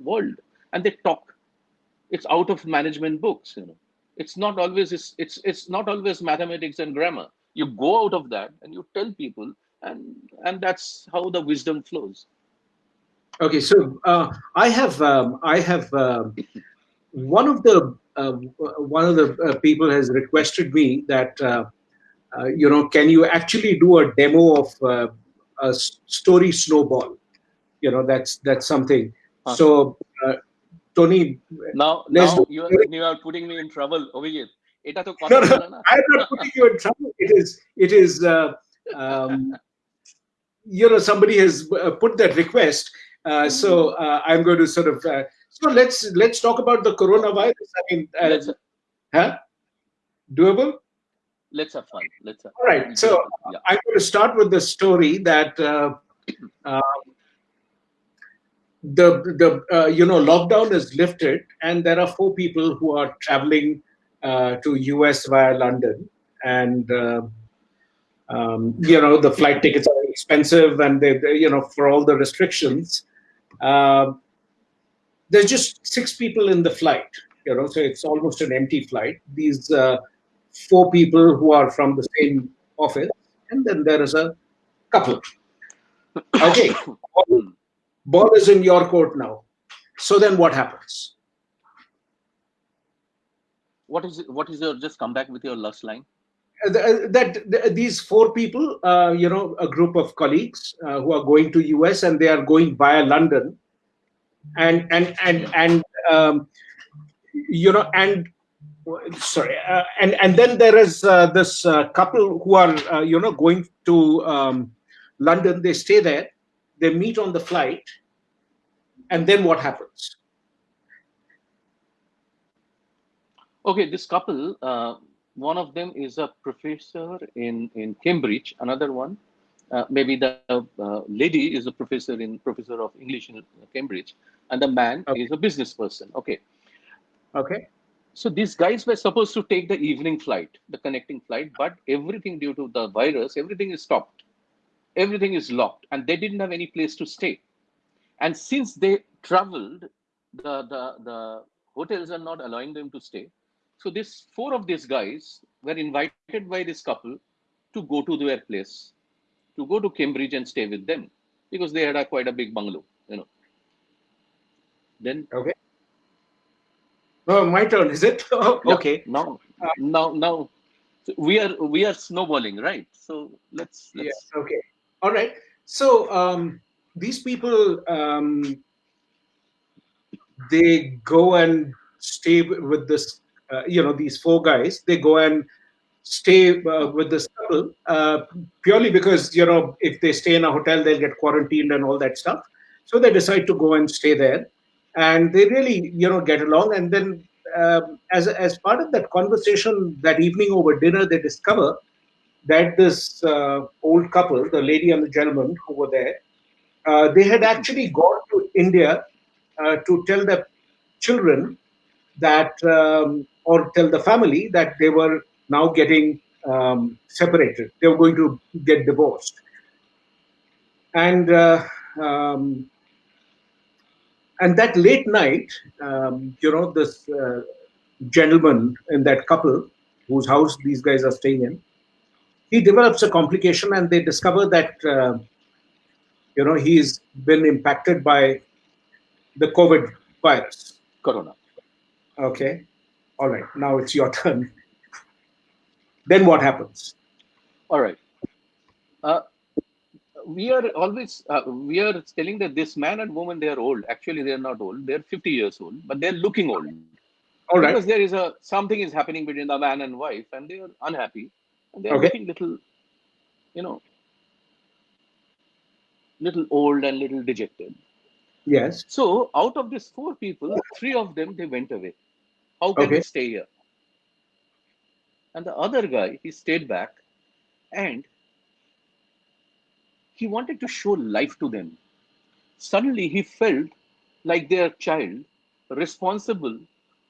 world and they talk. It's out of management books. You know, it's not always it's it's, it's not always mathematics and grammar. You go out of that and you tell people and and that's how the wisdom flows Okay, so uh, I have um, I have um one of the uh, one of the uh, people has requested me that uh, uh, you know can you actually do a demo of uh, a s- story snowball? You know that's that's something. Huh. So uh, Tony, now Let's now do- you are you are putting me in trouble Abhijit এটা তো কথা No, no, বলে না I'm not putting you in trouble. It is it is uh, um, [LAUGHS] you know somebody has uh, put that request. uh, so uh, I'm going to sort of uh, so let's let's talk about the coronavirus. I mean, uh, let's huh? doable. let's have fun let's have All right. So yeah. I'm going to start with the story that uh, um, the the uh, you know lockdown is lifted, and there are four people who are traveling uh, to US via London, and uh, um, you know the flight tickets are expensive, and they, they you know for all the restrictions. Uh, there's just six people in the flight, you know, so it's almost an empty flight. These uh, four people who are from the same office, and then there is a couple. [COUGHS] Okay, ball, ball is in your court now. So then what happens? what is it, what is your just come back with your last line Uh, that th- these four people, uh, you know, a group of colleagues uh, who are going to US and they are going via London, and and and and um, you know and sorry, uh, and and then there is uh, this uh, couple who are uh, you know going to um, London. They stay there, they meet on the flight, and then what happens? okay this couple uh, one of them is a professor in in cambridge another one uh, maybe the uh, lady is a professor in professor of english in cambridge and the man Okay. is a business person. Okay. Okay, so these guys were supposed to take the evening flight the connecting flight but everything due to the virus everything is stopped. Everything is locked and they didn't have any place to stay. And since they traveled the the, the hotels are not allowing them to stay so this four of these guys were invited by this couple to go to their place to go to cambridge and stay with them because they had a quite a big bungalow you know then okay. Oh, my turn, is it? [LAUGHS] Oh, okay. now now now we are we are snowballing right so let's let's Yes. Okay. All right. So um, these people, um, they go and stay with this. Uh, you know, these four guys. They go and stay uh, with this couple uh, purely because you know if they stay in a hotel, they'll get quarantined and all that stuff. So they decide to go and stay there, and they really you know get along. And then um, as as part of that conversation that evening over dinner, they discover that this uh, old couple, the lady and the gentleman who were there, uh, they had actually gone to India uh, to tell the children that, um, or tell the family that they were now getting um, separated. They were going to get divorced. And uh, um, and that late night, um, you know, this uh, gentleman in that couple whose house these guys are staying in, he develops a complication and they discover that, uh, you know, he's been impacted by the COVID virus. Corona. Okay. All right. Now it's your [LAUGHS] turn. then what happens? All right. Uh, we are always uh, we are telling that this man and woman they are old. Actually, they are not old. They are 50 years old, but they're looking old. All right. Because there is a something is happening between the man and wife, and they are unhappy, and they are Okay. looking little, you know, little old and little dejected. Yes. So out of these four people, three of them they went away. How can Okay. we stay here? And the other guy, he stayed back and he wanted to show life to them. Suddenly he felt like their child responsible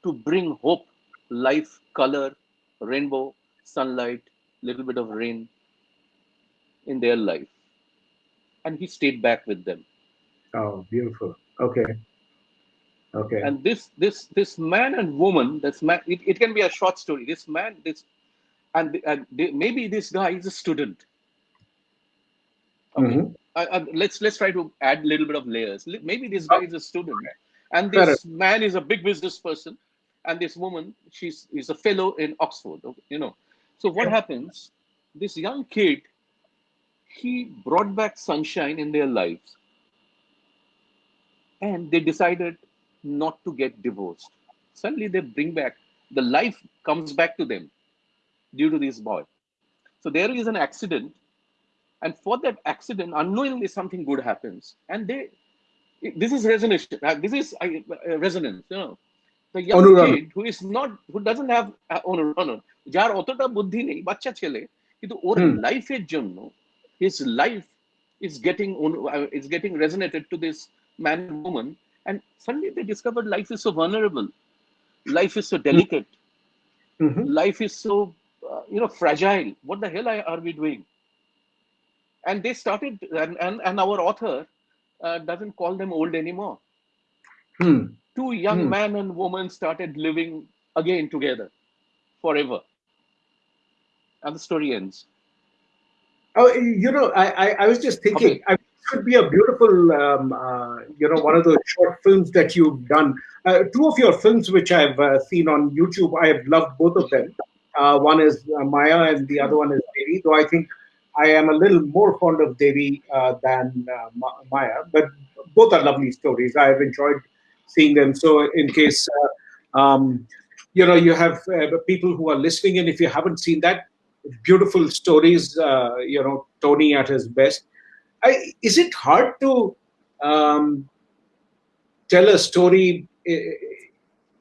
to bring hope, life, color, rainbow, sunlight, little bit of rain in their life. And he stayed back with them. Oh, beautiful. Okay. Okay. and this this this man and woman this man it, it can be a short story. This man this and, and maybe this guy is a student. Okay. Mhm. I, I, let's let's try to add a little bit of layers. Maybe this guy is a student. And this man is a big business person and this woman she's is a fellow in oxford okay, you know. So what Okay. happens? This young kid he brought back sunshine in their lives. And they decided not to get divorced. Suddenly they bring back the life comes back to them due to this boy. So there is an accident, and for that accident, unknowingly something good happens, and they. This is resonance. uh, This is uh, uh, resonance. You know, the young অনুরণন। kid who is not, who doesn't have uh, অনুরণন, যার অতটা বুদ্ধি নেই বাচ্চা ছেলে কিন্তু ওর হুম। লাইফের জন্য his life is getting on- uh, is getting resonated to this man and woman and suddenly they discovered life is so vulnerable life is so delicate Mhm. life is so uh, you know fragile what the hell are we doing and they started and, and, and our author uh, doesn't call them old anymore Hmm. two young Hmm. man and woman started living again together forever and the story ends Oh, you know, I, I, I was just thinking, Okay. I, could be a beautiful, um, uh, you know, one of those short films that you've done. Uh, two of your films, which I've uh, seen on YouTube, I have loved both of them. Uh, one is uh, Maya, and the other one is Devi. Though I think I am a little more fond of Devi uh, than Ma- Maya, but both are lovely stories. I have enjoyed seeing them. So, in case um, you know, you have people who are listening, and if you haven't seen that, beautiful stories. You know, Tony at his best. I, is it hard to um, tell a story i-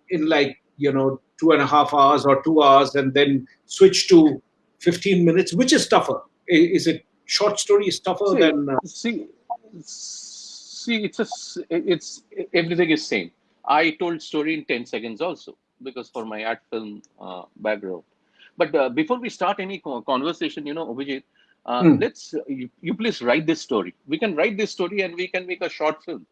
in like you know two and a half hours or two hours, and then switch to fifteen minutes? Which is tougher? Is it short story is tougher See, than? Uh, see, see, it's a, it's everything is same. I told story in ten seconds also because for my art film uh, background. But uh, before we start any conversation, you know, Abhijit, uh, Hmm. let's you, you please write this story. We can write this story and we can make a short film.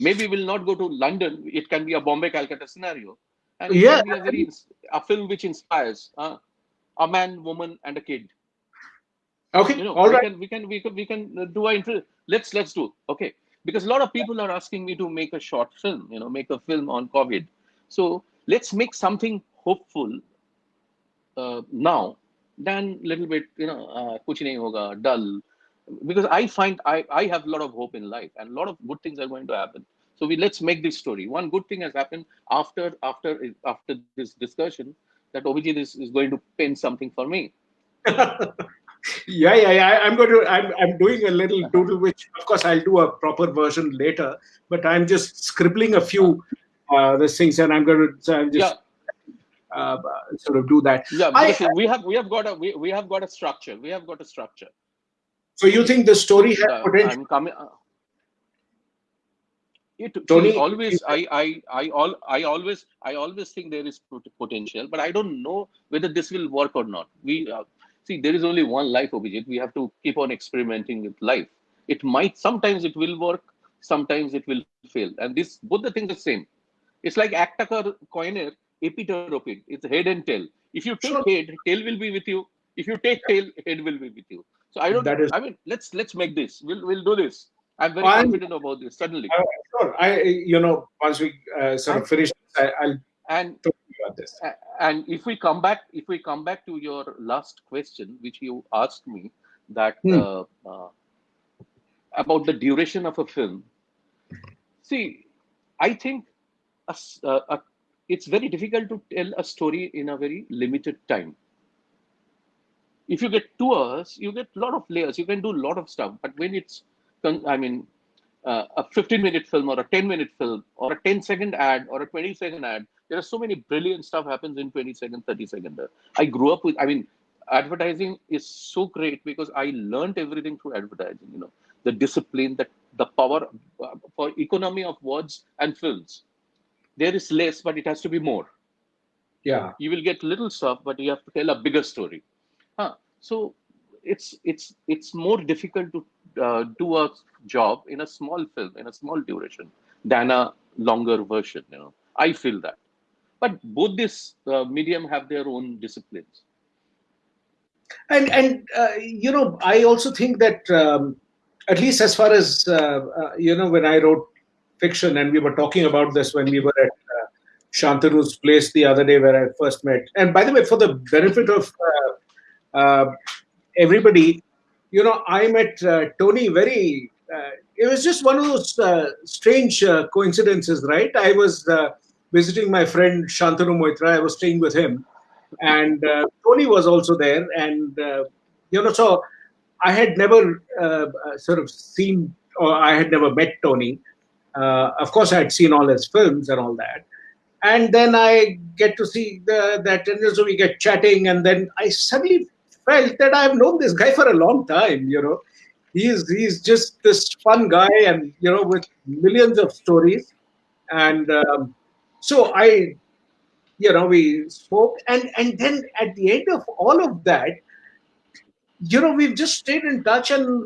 Maybe we'll not go to London. It can be a Bombay Calcutta scenario, and Yeah, a very a film which inspires uh, a man, woman, and a kid okay, you know all we right. can we can we can we can uh, do our intro let's let's do okay because a lot of people are asking me to make a short film you know make a film on covid so let's make something hopeful uh, now than little bit you know uh, kuch nahi hoga dull because i find i i have a lot of hope in life and a lot of good things are going to happen so we let's make this story one good thing has happened after after after this discussion that Abhijit is, is going to pen something for me [LAUGHS] yeah, yeah, yeah. I'm going to. I'm. I'm doing a little doodle, which of course I'll do a proper version later. But I'm just scribbling a few uh, these things, and I'm going to. So I'm just uh, sort of do that. Yeah, I- we have we have got a we, we have got a structure. We have got a structure. So you think the story has Uh, potential? I'm coming. Uh, it Tony- always I I I all I always I always think there is potential, but I don't know whether this will work or not. We uh, see there is only one life, Abhijit. We have to keep on experimenting with life. It might sometimes it will work, sometimes it will fail, and this both the things are same. It's like actor coiner, epiteropid. It's head and tail. If you take Sure. head, tail will be with you. If you take tail, head will be with you. So I don't. That is- I mean, let's let's make this. We'll we'll do this. I'm very I'm- confident about this. Suddenly. Uh, sure. I, you know, once we uh, sort of finish, I, I'll and talk to you about this. And if we come back if we come back to your last question which you asked me that Hmm. uh, uh, about the duration of a film see i think a a- it's very difficult to tell a story in a very limited time. If you get two hours you get a lot of layers. You can do a lot of stuff but when it's i mean uh, a 15 minute film or a 10 minute film or a 10 second ad or a 20 second ad there are so many brilliant stuff happens in 20 second 30 second. I grew up with i mean advertising is so great because i learned everything through advertising you know. The discipline that the power uh, for economy of words and films there is less but it has to be more. Yeah. you will get little stuff but you have to tell a bigger story. Huh. so it's it's it's more difficult to uh, do a job in a small film in a small duration than a longer version you know. I feel that. But both this uh, medium have their own disciplines. And and uh, you know i also think that um, at least as far as uh, uh, you know when i wrote fiction and we were talking about this when we were at uh, shantanu's place the other day where i first met. And by the way for the benefit of uh, uh, everybody you know i met uh, tony very uh, it was just one of those uh, strange coincidences right? I was visiting my friend shantanu moitra. I was staying with him. And Tony was also there, and you know, so I had never sort of seen, or I had never met Tony. Uh, of course, I had seen all his films and all that, and then I get to see the, that, and so we get chatting, and then I suddenly felt that I've known this guy for a long time. You know, he's he's just this fun guy, and you know, with millions of stories, and um, so I you know we spoke and and then at the end of all of that you know we've just stayed in touch and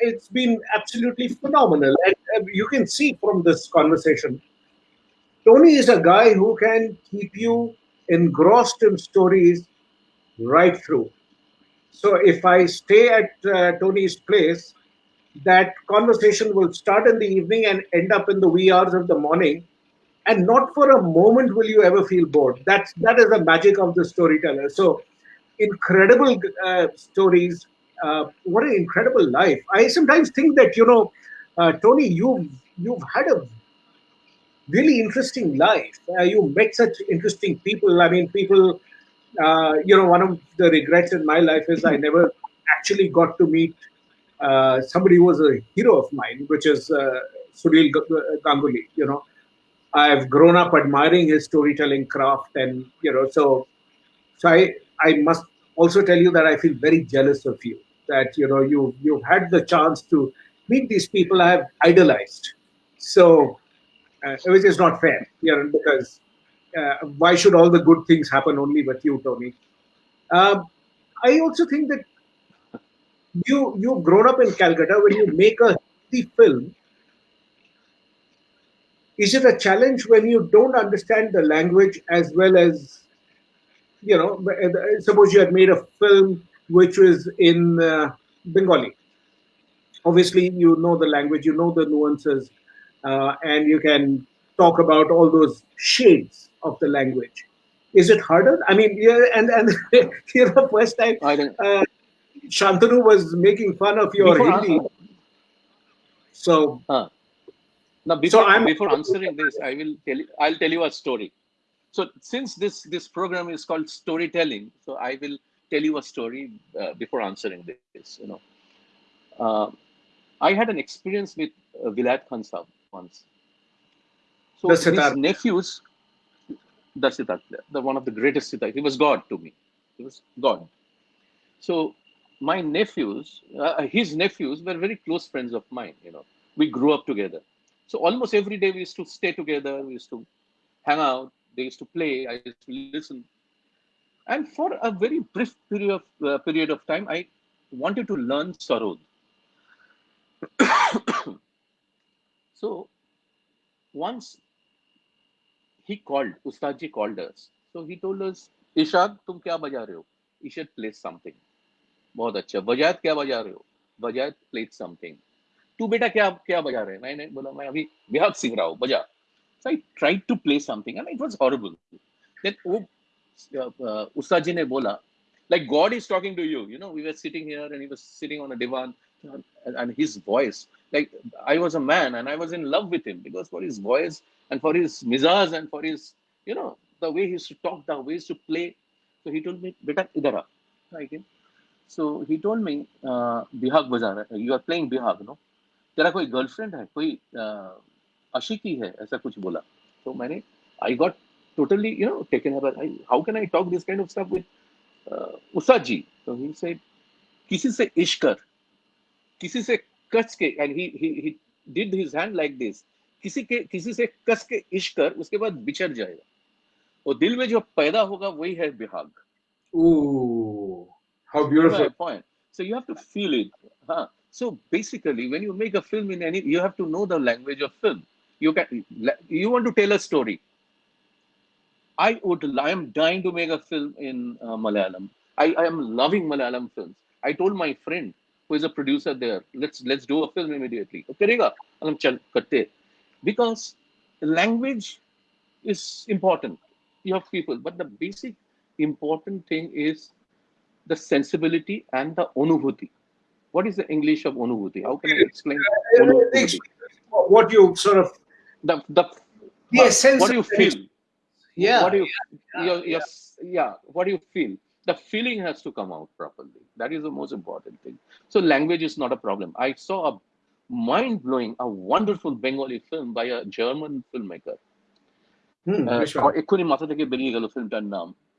it's been absolutely phenomenal. And you can see from this conversation tony is a guy who can keep you engrossed in stories right through. So if i stay at uh, tony's place that conversation will start in the evening and end up in the wee hours of the morning. And not for a moment will you ever feel bored. That's that is the magic of the storyteller. So incredible uh, stories uh, what an incredible life. I sometimes think that you know uh, tony you've you've had a really interesting life uh, you met such interesting people i mean people uh, you know one of the regrets in my life is i [LAUGHS] never actually got to meet uh, somebody who was a hero of mine which is uh, sunil ganguly you know I've grown up admiring his storytelling craft, and you know, so so I I must also tell you that I feel very jealous of you. That you know you you've had the chance to meet these people I have idolized. So uh, which is not fair, you know, because uh, why should all the good things happen only with you, Tony? Um, I also think that you you've grown up in Calcutta. When you make a Hindi film, is it a challenge when you don't understand the language as well as you know uh, suppose you had made a film which was in uh, bengali obviously you know the language you know the nuances uh, and you can talk about all those shades of the language. Is it harder? I mean yeah and and [LAUGHS] you know first time uh, shantanu was making fun of your Before hindi. so Now, before, I'm- before answering this, I will tell you, I'll tell you a story. So, since this this program is called storytelling, so I will tell you a story uh, before answering this. You know, uh, I had an experience with uh, Vilayat Khan Saab once. So The his nephews, the sitar player, the one of the greatest sitar. He was God to me. He was God. So my nephews, uh, his nephews were very close friends of mine. You know, we grew up together. So almost every day we used to stay together, we used to hang out, they used to play, I used to listen. And for a very brief period of, uh, period of time, I wanted to learn Sarod. So once he called, Ustadji called us. So he told us, Ishaq, tum kya baja rahe ho? You should play something. बहुत अच्छा वजायत क्या बजा रहे हो वजायत played something तू बेटा क्या क्या बजा रहे मैंने बोला मैं अभी बिहार सीख रहा हूँ बजा so I tried to play something and it was horrible then वो उस्ताद जी ने बोला like God is talking to you you know we were sitting here and he was sitting on a divan and his voice. Like I was a man and I was in love with him because for his voice and for his mizaz and for his, you know, the way he used to talk, the way he used to play. So he told me, Beta, idara. Okay. So he told me, uh, Bihag bazaar, you are playing Bihag, no? तेरा कोई girlfriend है कोई ashiki hai?" ऐसा कुछ बोला So मैंने आई totally, you know, taken her. I, how can I talk this kind of stuff with uh, Ustadji? So he said, "Kisi से इश्क किसी से कस के and he he he did his hand like this किसी के किसी से कस के इश्क कर उसके बाद बिछड़ जाएगा और दिल में जो पैदा होगा वही है Bihag Ooh, How beautiful. point. So you have to feel it. Huh? So basically, when you make a film in any, you have to know the language of film. You can, you want to tell a story. I would, I am dying to make a film in uh, Malayalam. I, I am loving Malayalam films. I told my friend who is a producer there, let's let's do a film immediately. Because language is important. You have people, but the basic important thing is the sensibility and the onubhuti. What is the English of onubhuti? How can uh, I explain What you sort of the the the what do you feel? Yeah. What do you yeah, yeah, yeah, what do you feel? The feeling has to come out properly. That is the most important thing. So language is not a problem. I saw a mind-blowing, a wonderful Bengali film by a German filmmaker. Hmm,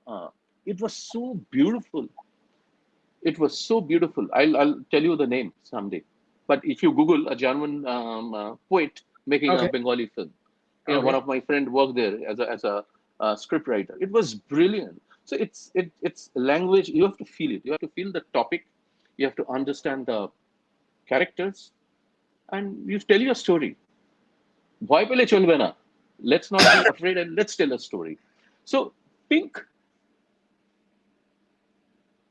uh, it was so beautiful it was so beautiful. I'll, I'll tell you the name someday. But if you Google a German um, uh, poet making a Bengali film, you know, okay. one of my friend worked there as a, as a uh, script writer. It was brilliant. So it's it, it's language. You have to feel it. You have to feel the topic. You have to understand the characters, and you tell your story. Let's not be [COUGHS] afraid and let's tell a story. So Pink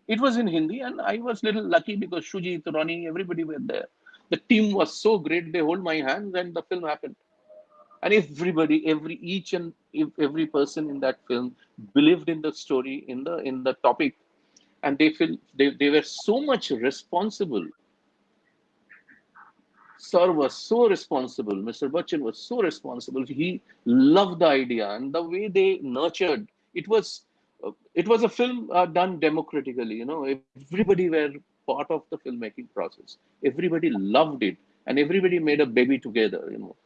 it was in Hindi, and I was little lucky because Shuji, Ronnie, everybody were there. The team was so great; they hold my hands, and the film happened. And everybody, every each and every person in that film believed in the story, in the in the topic, and they feel they, they were so much responsible. Sir was so responsible. Mr. Bachchan was so responsible. He loved the idea and the way they nurtured. It was it was a film uh, done democratically. You know, everybody were part of the filmmaking process. Everybody loved it, and everybody made a baby together. You know,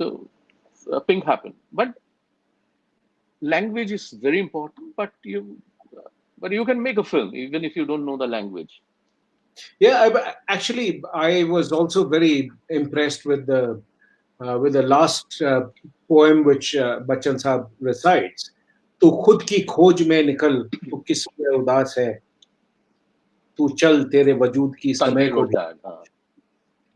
so uh, Pink happen. But language is very important, but you but you can make a film even if you don't know the language. Yeah, I, actually, I was also very impressed with the uh, with the last uh, poem which uh, Bachchan Saab recites. तू खुद की खोज में निकल तू किस उदास है तू चल तेरे वजूद की समय को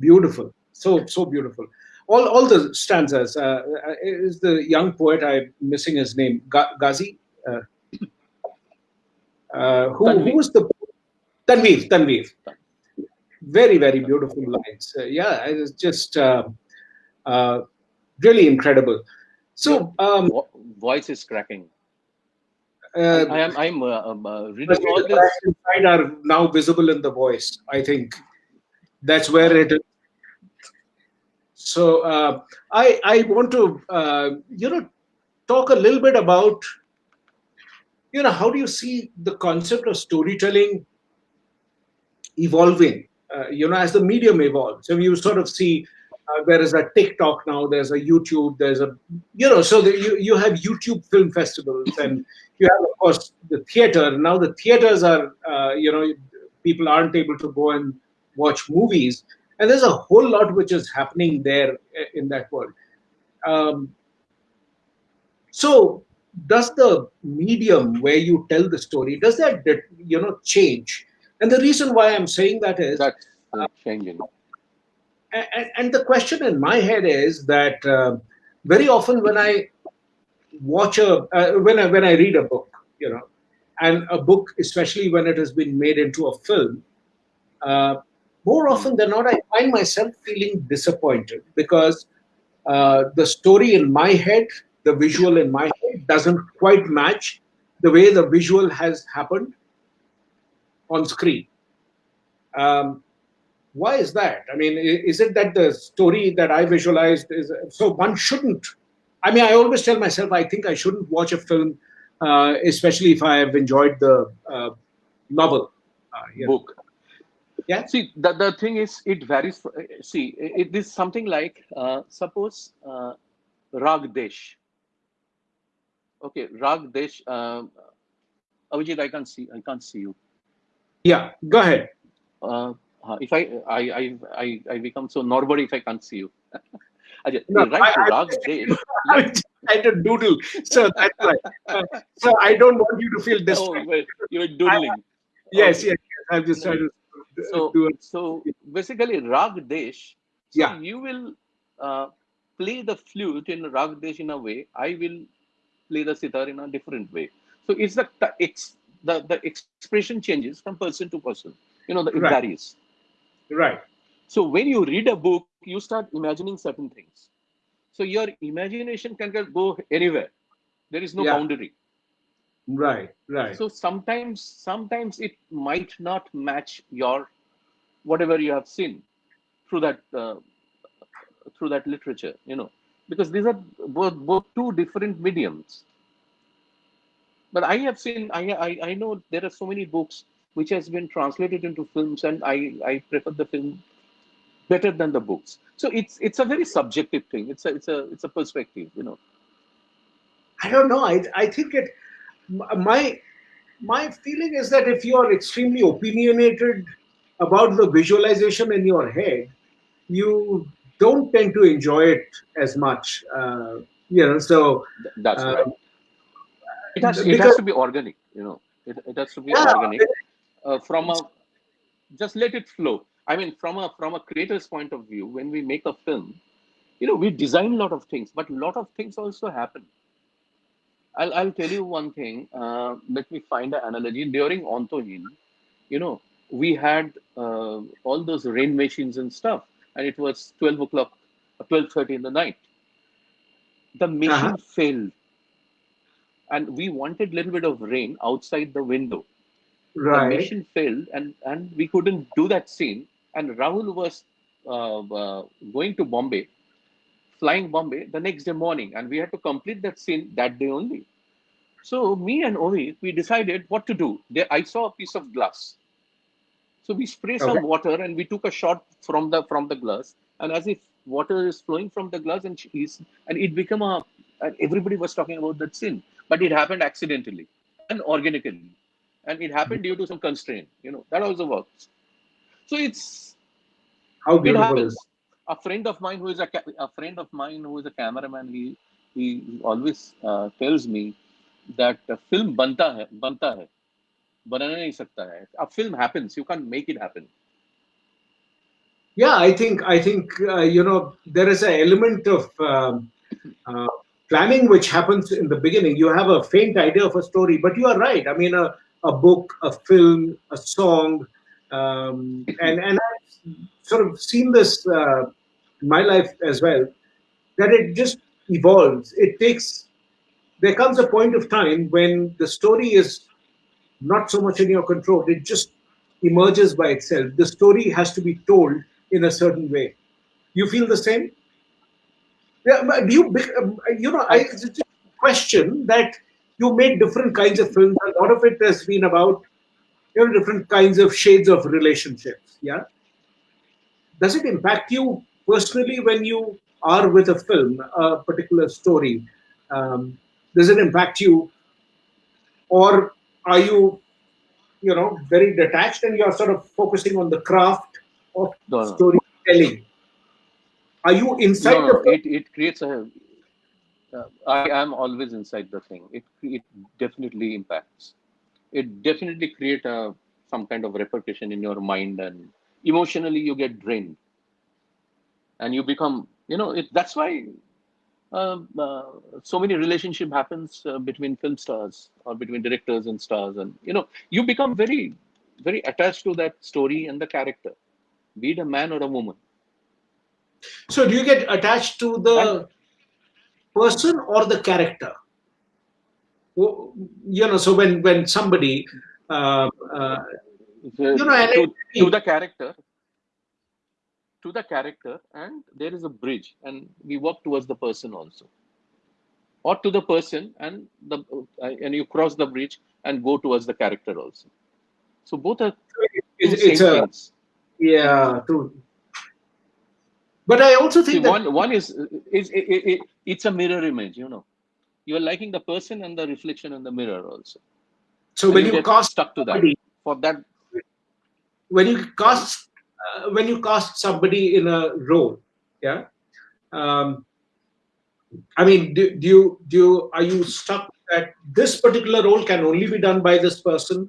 Beautiful. so so beautiful all all the stanzas uh, is the young poet i'm missing his name Quazi uh, uh, who, who was the tanveer tanveer very very beautiful lines uh, yeah it's just uh, uh, really incredible so um, voice is cracking uh, I am. I'm uh, um, uh, reading all this. Inside are now visible in the voice. I think that's where it is. So uh, I I want to uh, you know talk a little bit about you know how do you see the concept of storytelling evolving uh, you know as the medium evolves. So you sort of see uh, there is a TikTok now, there's a YouTube, there's a, you know, so the, you, you have YouTube film festivals [LAUGHS] and you have, of course, the theater. Now the theaters are, uh, you know, people aren't able to go and watch movies. And there's a whole lot which is happening there in that world. Um, so, does the medium where you tell the story does that you know change? And the reason why I'm saying that is that's uh, changing. And, and, the question in my head is that uh, very often when I watch a uh, when I when I read a book, you know, and a book, especially when it has been made into a film, uh, more often than not, I find myself feeling disappointed because uh, the story in my head, the visual in my head, doesn't quite match the way the visual has happened on screen. Um, why is that? I mean, is it that the story that I visualized is so one shouldn't? I mean, I always tell myself I think I shouldn't watch a film, uh, especially if I have enjoyed the uh, novel, uh, book. Yeah. See, the, the thing is, it varies. See, it is something like uh, suppose uh, Rag Desh. Okay, Rag Desh. Uh, Abhijit, I can't see. I can't see you. Yeah, go ahead. Uh, if I, I, I, I, I become so nobody if I can't see you. [LAUGHS] Ajay, no, right I, Rag Desh. I'm trying to doodle, so that's right. Uh, so I don't want you to feel oh, distracted. Oh, you're doodling. I, yes, okay. yes, yes. I'm just trying to so so basically rag desh so yeah. you will uh, play the flute in rag desh in a way i will play the sitar in a different way. So it's the the, the expression changes from person to person you know the, it right. varies. Right. So when you read a book you start imagining certain things. So your imagination can go anywhere. There is no yeah. boundary right right. So sometimes sometimes it might not match your whatever you have seen through that uh, through that literature you know. Because these are both both two different mediums. But i have seen i i, I know there are so many books which has been translated into films and i i prefer the film better than the books. So it's it's a very subjective thing. It's a it's a it's a perspective you know. I don't know. I i think it my my feeling is that if you are extremely opinionated about the visualization in your head, you don't tend to enjoy it as much. Uh, you know, so that's uh, right. It has, it has to be organic. You know, it, it has to be yeah, organic. Uh, from a just let it flow. I mean, from a from a creator's point of view, when we make a film, you know, we design a lot of things, but a lot of things also happen I'll, I'll tell you one thing. Uh, let me find an analogy. During Antaheen, you know, we had uh, all those rain machines and stuff, and it was 12 o'clock, 12.30 in the night. The machine uh-huh. failed, and we wanted a little bit of rain outside the window. Right. The machine failed, and, and we couldn't do that scene. And Rahul was uh, uh going to Bombay flying Bombay the next day morning, and we had to complete that scene that day only. So me and Ovi, we decided what to do. There, I saw a piece of glass. So we spray some water and we took a shot from the from the glass, and as if water is flowing from the glass, and she's and it became a. And everybody was talking about that scene, but it happened accidentally and organically, and it happened due to some constraint. You know that also works. So it's how beautiful it happens a friend of mine who is a, a friend of mine who is a cameraman he he always uh, tells me that a film banta hai banta hai banana nahi sakta hai a film happens you can't make it happen. Yeah i think i think uh, you know there is an element of um, uh, planning which happens in the beginning. You have a faint idea of a story but you are right. I mean a, a book a film a song um, and and sort of seen this uh, in my life as well, that it just evolves. It takes, there comes a point of time when the story is not so much in your control, it just emerges by itself. The story has to be told in a certain way. You feel the same? Yeah, do you, um, you know, I question that you made different kinds of films. A lot of it has been about, you know, different kinds of shades of relationships. Yeah does it impact you personally when you are with a film, a particular story? Um, does it impact you, or are you, you know, very detached and you're sort of focusing on the craft of no, story? telling? Are you inside no, the it, it creates a uh, I am always inside the thing. It it definitely impacts. It definitely create a some kind of repercussion in your mind and emotionally you get drained. And you become you know it, that's why uh, uh, so many relationship happens uh, between film stars or between directors and stars. And you know you become very very attached to that story and the character be it a man or a woman. So do you get attached to the And- person or the character? You know so when when somebody The- You know, to, to the character to the character and there is a bridge and we walk towards the person also. Or to the person and the uh, and you cross the bridge and go towards the character also. So both are it's, same it's a things yeah true. But i also See, think that one one is is it, it, it, it's a mirror image you know. You are liking the person and the reflection in the mirror also. So And when you get cast stuck to that. somebody for that when you cast uh, when you cast somebody in a role yeah um, i mean do, do you do you are you stuck that this particular role can only be done by this person?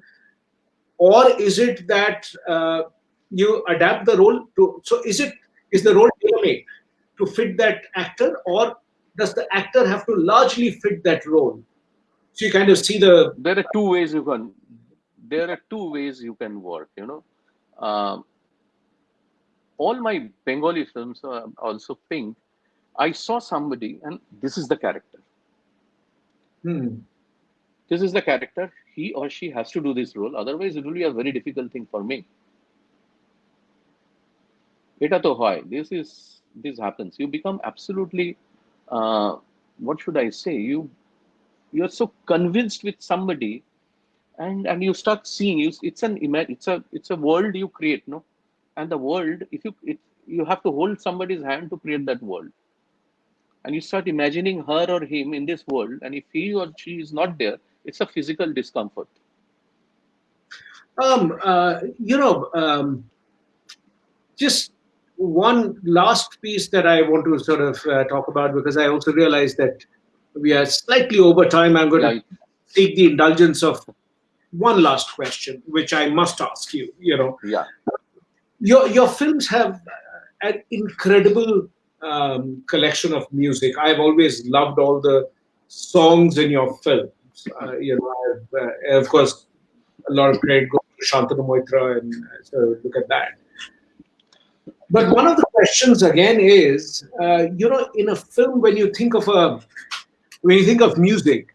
Or is it that uh, you adapt the role to so is it is the role tailor-made to fit that actor? Or does the actor have to largely fit that role? So you kind of see the there are two ways you can there are two ways you can work you know um, all my bengali films are also pink i saw somebody and this is the character hmm, this is the character he or she has to do this role otherwise it will be a very difficult thing for me এটা তো হয় this is this happens you become absolutely uh, what should i say you you're so convinced with somebody and and you start seeing you it's an ima- it's a it's a world you create no? And the world if you it, you have to hold somebody's hand to create that world. And you start imagining her or him in this world and if he or she is not there it's a physical discomfort. Um, uh, you know, um, just one last piece that I want to sort of uh, talk about because I also realize that we are slightly over time. I'm going yeah, to take the indulgence of one last question, which I must ask you. You know, yeah your your films have an incredible um, collection of music. I've always loved all the songs in your films. Uh, you know, I've, uh, of course, a lot of credit goes to Shantanu Moitra, and uh, so look at that. But one of the questions again is, uh, you know, in a film, when you think of a, when you think of music,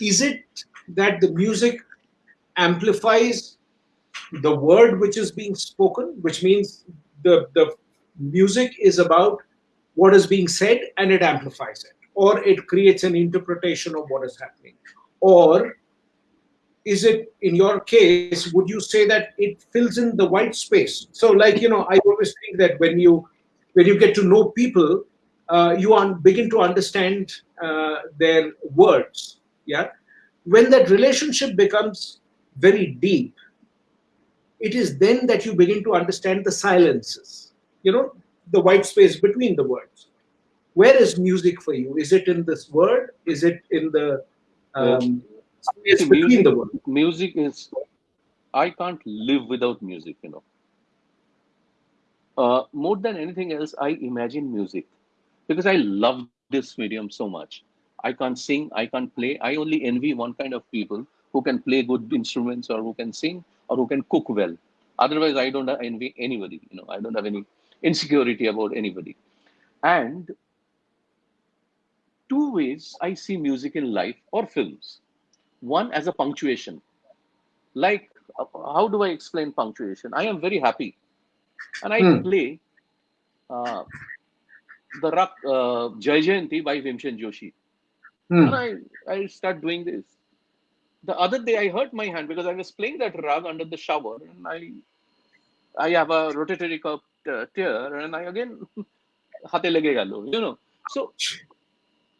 is it that the music amplifies the word which is being spoken, which means the the music is about what is being said and it amplifies it, or it creates an interpretation of what is happening, or is it in your case would you say that it fills in the white space? So like you know i always think that when you when you get to know people uh, you begin to understand uh, their words. Yeah? When that relationship becomes very deep it is then that you begin to understand the silences you know the white space between the words. Where is music for you? Is it in this word? Is it in the um, space See, between music, the words? music is i can't live without music you know. Uh, more than anything else i imagine music because i love this medium so much. I can't sing i can't play i only envy one kind of people who can play good instruments or who can sing or who can cook well otherwise i don't envy anybody you know i don't have any insecurity about anybody and two ways i see music in life or films one as a punctuation like how do i explain punctuation i am very happy and i Hmm. play uh, the Rak, uh, Jai Jayanti by Bhimsen Joshi. Hmm. And I, I start doing this. The other day I hurt my hand because I was playing that rag under the shower and I I have a rotatory cup uh, tear and I again [LAUGHS] hate gelo, you know. So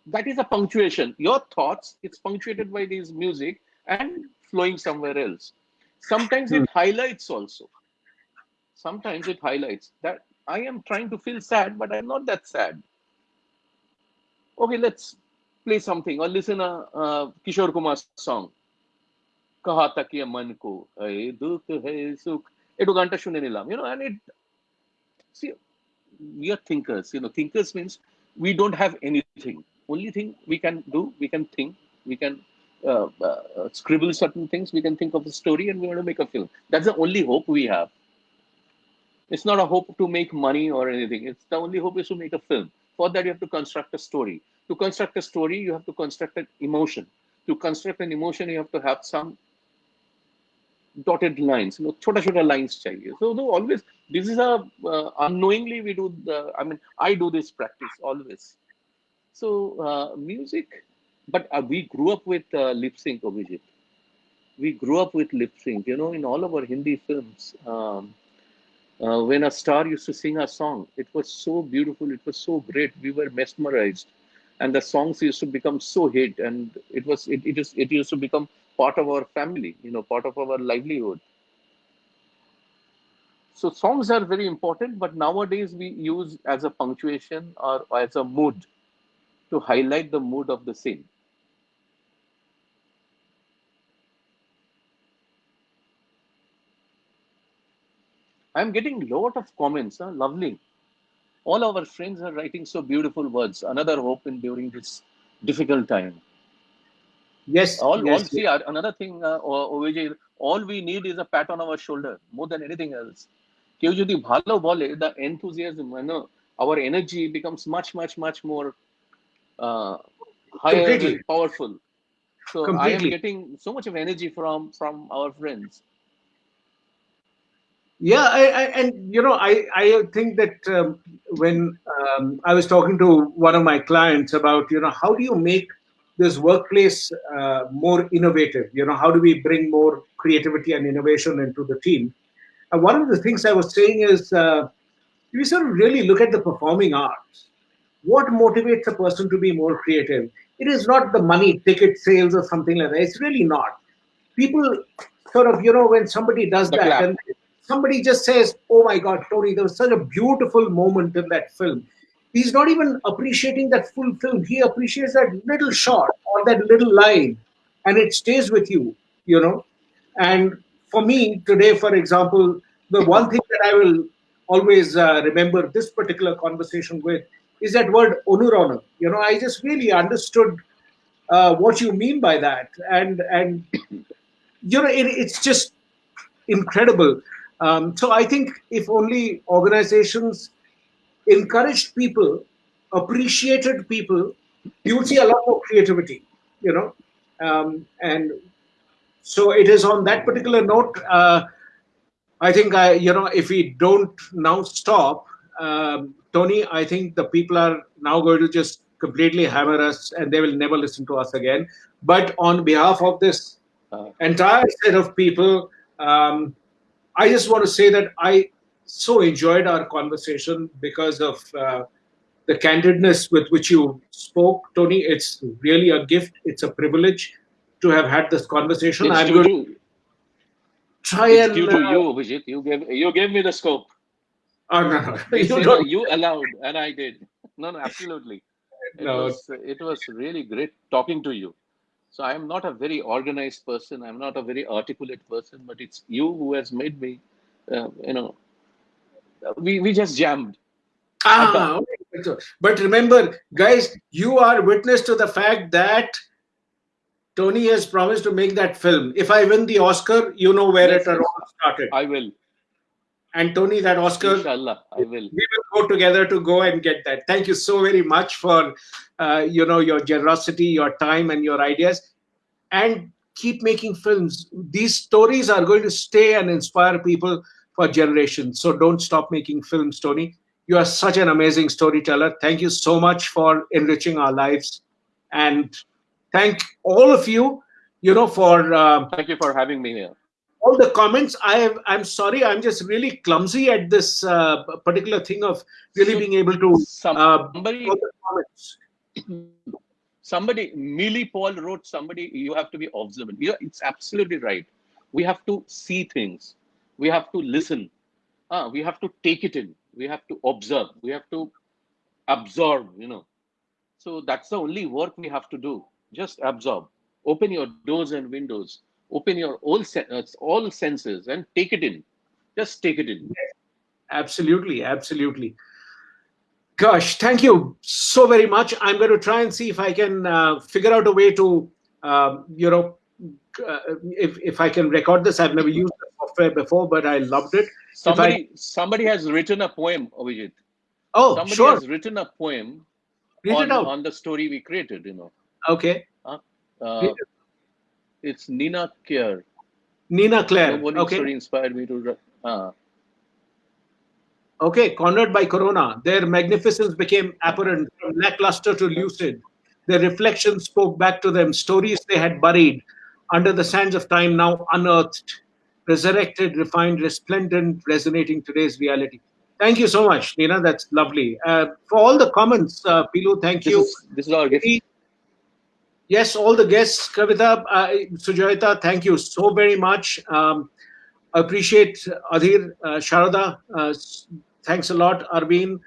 that is a punctuation. Your thoughts, it's punctuated by this music and flowing somewhere else. Sometimes it highlights also. Sometimes it highlights that I am trying to feel sad, but I'm not that sad. Okay, let's play something or listen a, a Kishore Kumar song. कहा तक ये मन को है दुख है सुख একটু গানটা শুনে নিলাম you know and it see we are thinkers you know thinkers means we don't have anything only thing we can do we can think we can uh, uh, scribble certain things we can think of a story and we want to make a film that's the only hope we have it's not a hope to make money or anything it's the only hope is to make a film for that you have to construct a story to construct a story you have to construct an emotion to construct an emotion you have to have some dotted lines, you know, chota chota lines chahiye. So, so always, this is a, uh, unknowingly we do the, I mean, I do this practice always. So uh, music, but uh, we grew up with uh, lip sync, Abhijit. We grew up with lip sync, you know, in all of our Hindi films. Um, uh, when a star used to sing a song, it was so beautiful, it was so great. We were mesmerized and the songs used to become so hit and it was it, it is it used to become part of our family, you know, part of our livelihood. So songs are very important, but nowadays we use as a punctuation or as a mood to highlight the mood of the scene. I'm getting a lot of comments, huh? lovely. All our friends are writing so beautiful words. Another hope in during this difficult time. Yes. All, yes, all see uh, another thing, uh, OVJ, all we need is a pat on our shoulder more than anything else. কেউ যদি ভালো বলে the enthusiasm, you know, our energy becomes much, much, much more uh, higher, Completely. and powerful. So I am Completely. getting so much of energy from from our friends. Yeah, I, I, and you know, I, I think that um, when um, I was talking to one of my clients about, you know, how do you make this workplace uh, more innovative? You know, how do we bring more creativity and innovation into the team? And one of the things I was saying is, uh, we sort of really look at the performing arts. What motivates a person to be more creative? It is not the money, ticket sales, or something like that. It's really not. People sort of, you know, when somebody does The that, clap. and somebody just says, "Oh my God, Tony, there was such a beautiful moment in that film." He's not even appreciating that full film. He appreciates that little shot or that little line, and it stays with you, you know. And for me today, for example, the one thing that I will always uh, remember this particular conversation with is that word Anuranan. You know, I just really understood uh, what you mean by that, and and you know, it, it's just incredible. Um, so I think if only organizations encouraged people, appreciated people, you would see a lot more creativity, you know. Um, and so it is on that particular note. Uh, I think I, you know, if we don't now stop, um, Tony, I think the people are now going to just completely hammer us, and they will never listen to us again. But on behalf of this Uh, entire set of people, um, I just want to say that I so enjoyed our conversation because of uh, the candidness with which you spoke, Tony. It's really a gift. It's a privilege to have had this conversation. it's I'm going to try it's and. due to uh, you, Vijit. You gave you gave me the scope. oh, no, no, [LAUGHS] You, [LAUGHS] uh, you allowed, and I did. No, no, absolutely. It No. was it was really great talking to you. So I am not a very organized person. I'm not a very articulate person, but it's you who has made me. Uh, you know, we we just jammed. Ah, okay. But remember, guys, you are witness to the fact that Tony has promised to make that film. If I win the Oscar, you know where Yes, it all started. I will, And Tony, that Oscar, inshallah, I will. we will go together to go and get that. Thank you so very much for, uh, you know, your generosity, your time, and your ideas. And keep making films. These stories are going to stay and inspire people for generations. So don't stop making films, Tony. You are such an amazing storyteller. Thank you so much for enriching our lives. And thank all of you, you know, for uh, Thank you for having me here. all the comments. I have, I'm sorry, I'm just really clumsy at this uh, particular thing of really So- being able to uh, Somebody all the comments. somebody Millie Paul wrote somebody you have to be observant. Yeah, it's absolutely right. We have to see things. We have to listen. Ah, we have to take it in. we have to observe we have to absorb you know so that's the only work we have to do just absorb open your doors and windows open your all sen- uh, all senses and take it in just take it in Absolutely, absolutely. Gosh, thank you so very much. I'm going to try and see if I can uh, figure out a way to, um, you know, uh, if if I can record this. I've never used software before, but I loved it. somebody somebody has written a poem Abhijit. Oh, somebody sure. has written a poem Read on, on the story we created you know Okay. uh, it. it's nina kier Nina Claire. Nobody Okay. story inspired me to. Uh, Okay, cornered by corona, their magnificence became apparent from lackluster to lucid. Their reflections spoke back to them stories they had buried under the sands of time, now unearthed, resurrected, refined, resplendent, resonating today's reality. Thank you so much, Nina. That's lovely. Uh, for all the comments, uh, Pilu, thank this you. is this is our gift. Yes, all the guests, Kavita, uh, thank you so very much. Um, appreciate Adhir, uh, Sharada, uh, thanks a lot, Arvind,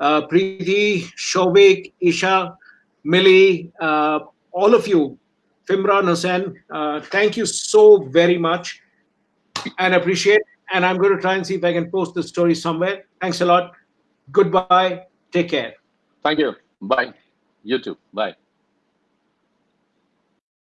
uh, Preeti, Shobik, Isha, Millie, uh, all of you, Fimran Hussain, uh, thank you so very much and appreciate. And I'm going to try and see if I can post the story somewhere. Thanks a lot. Goodbye. Take care. Thank you. Bye. You too. Bye.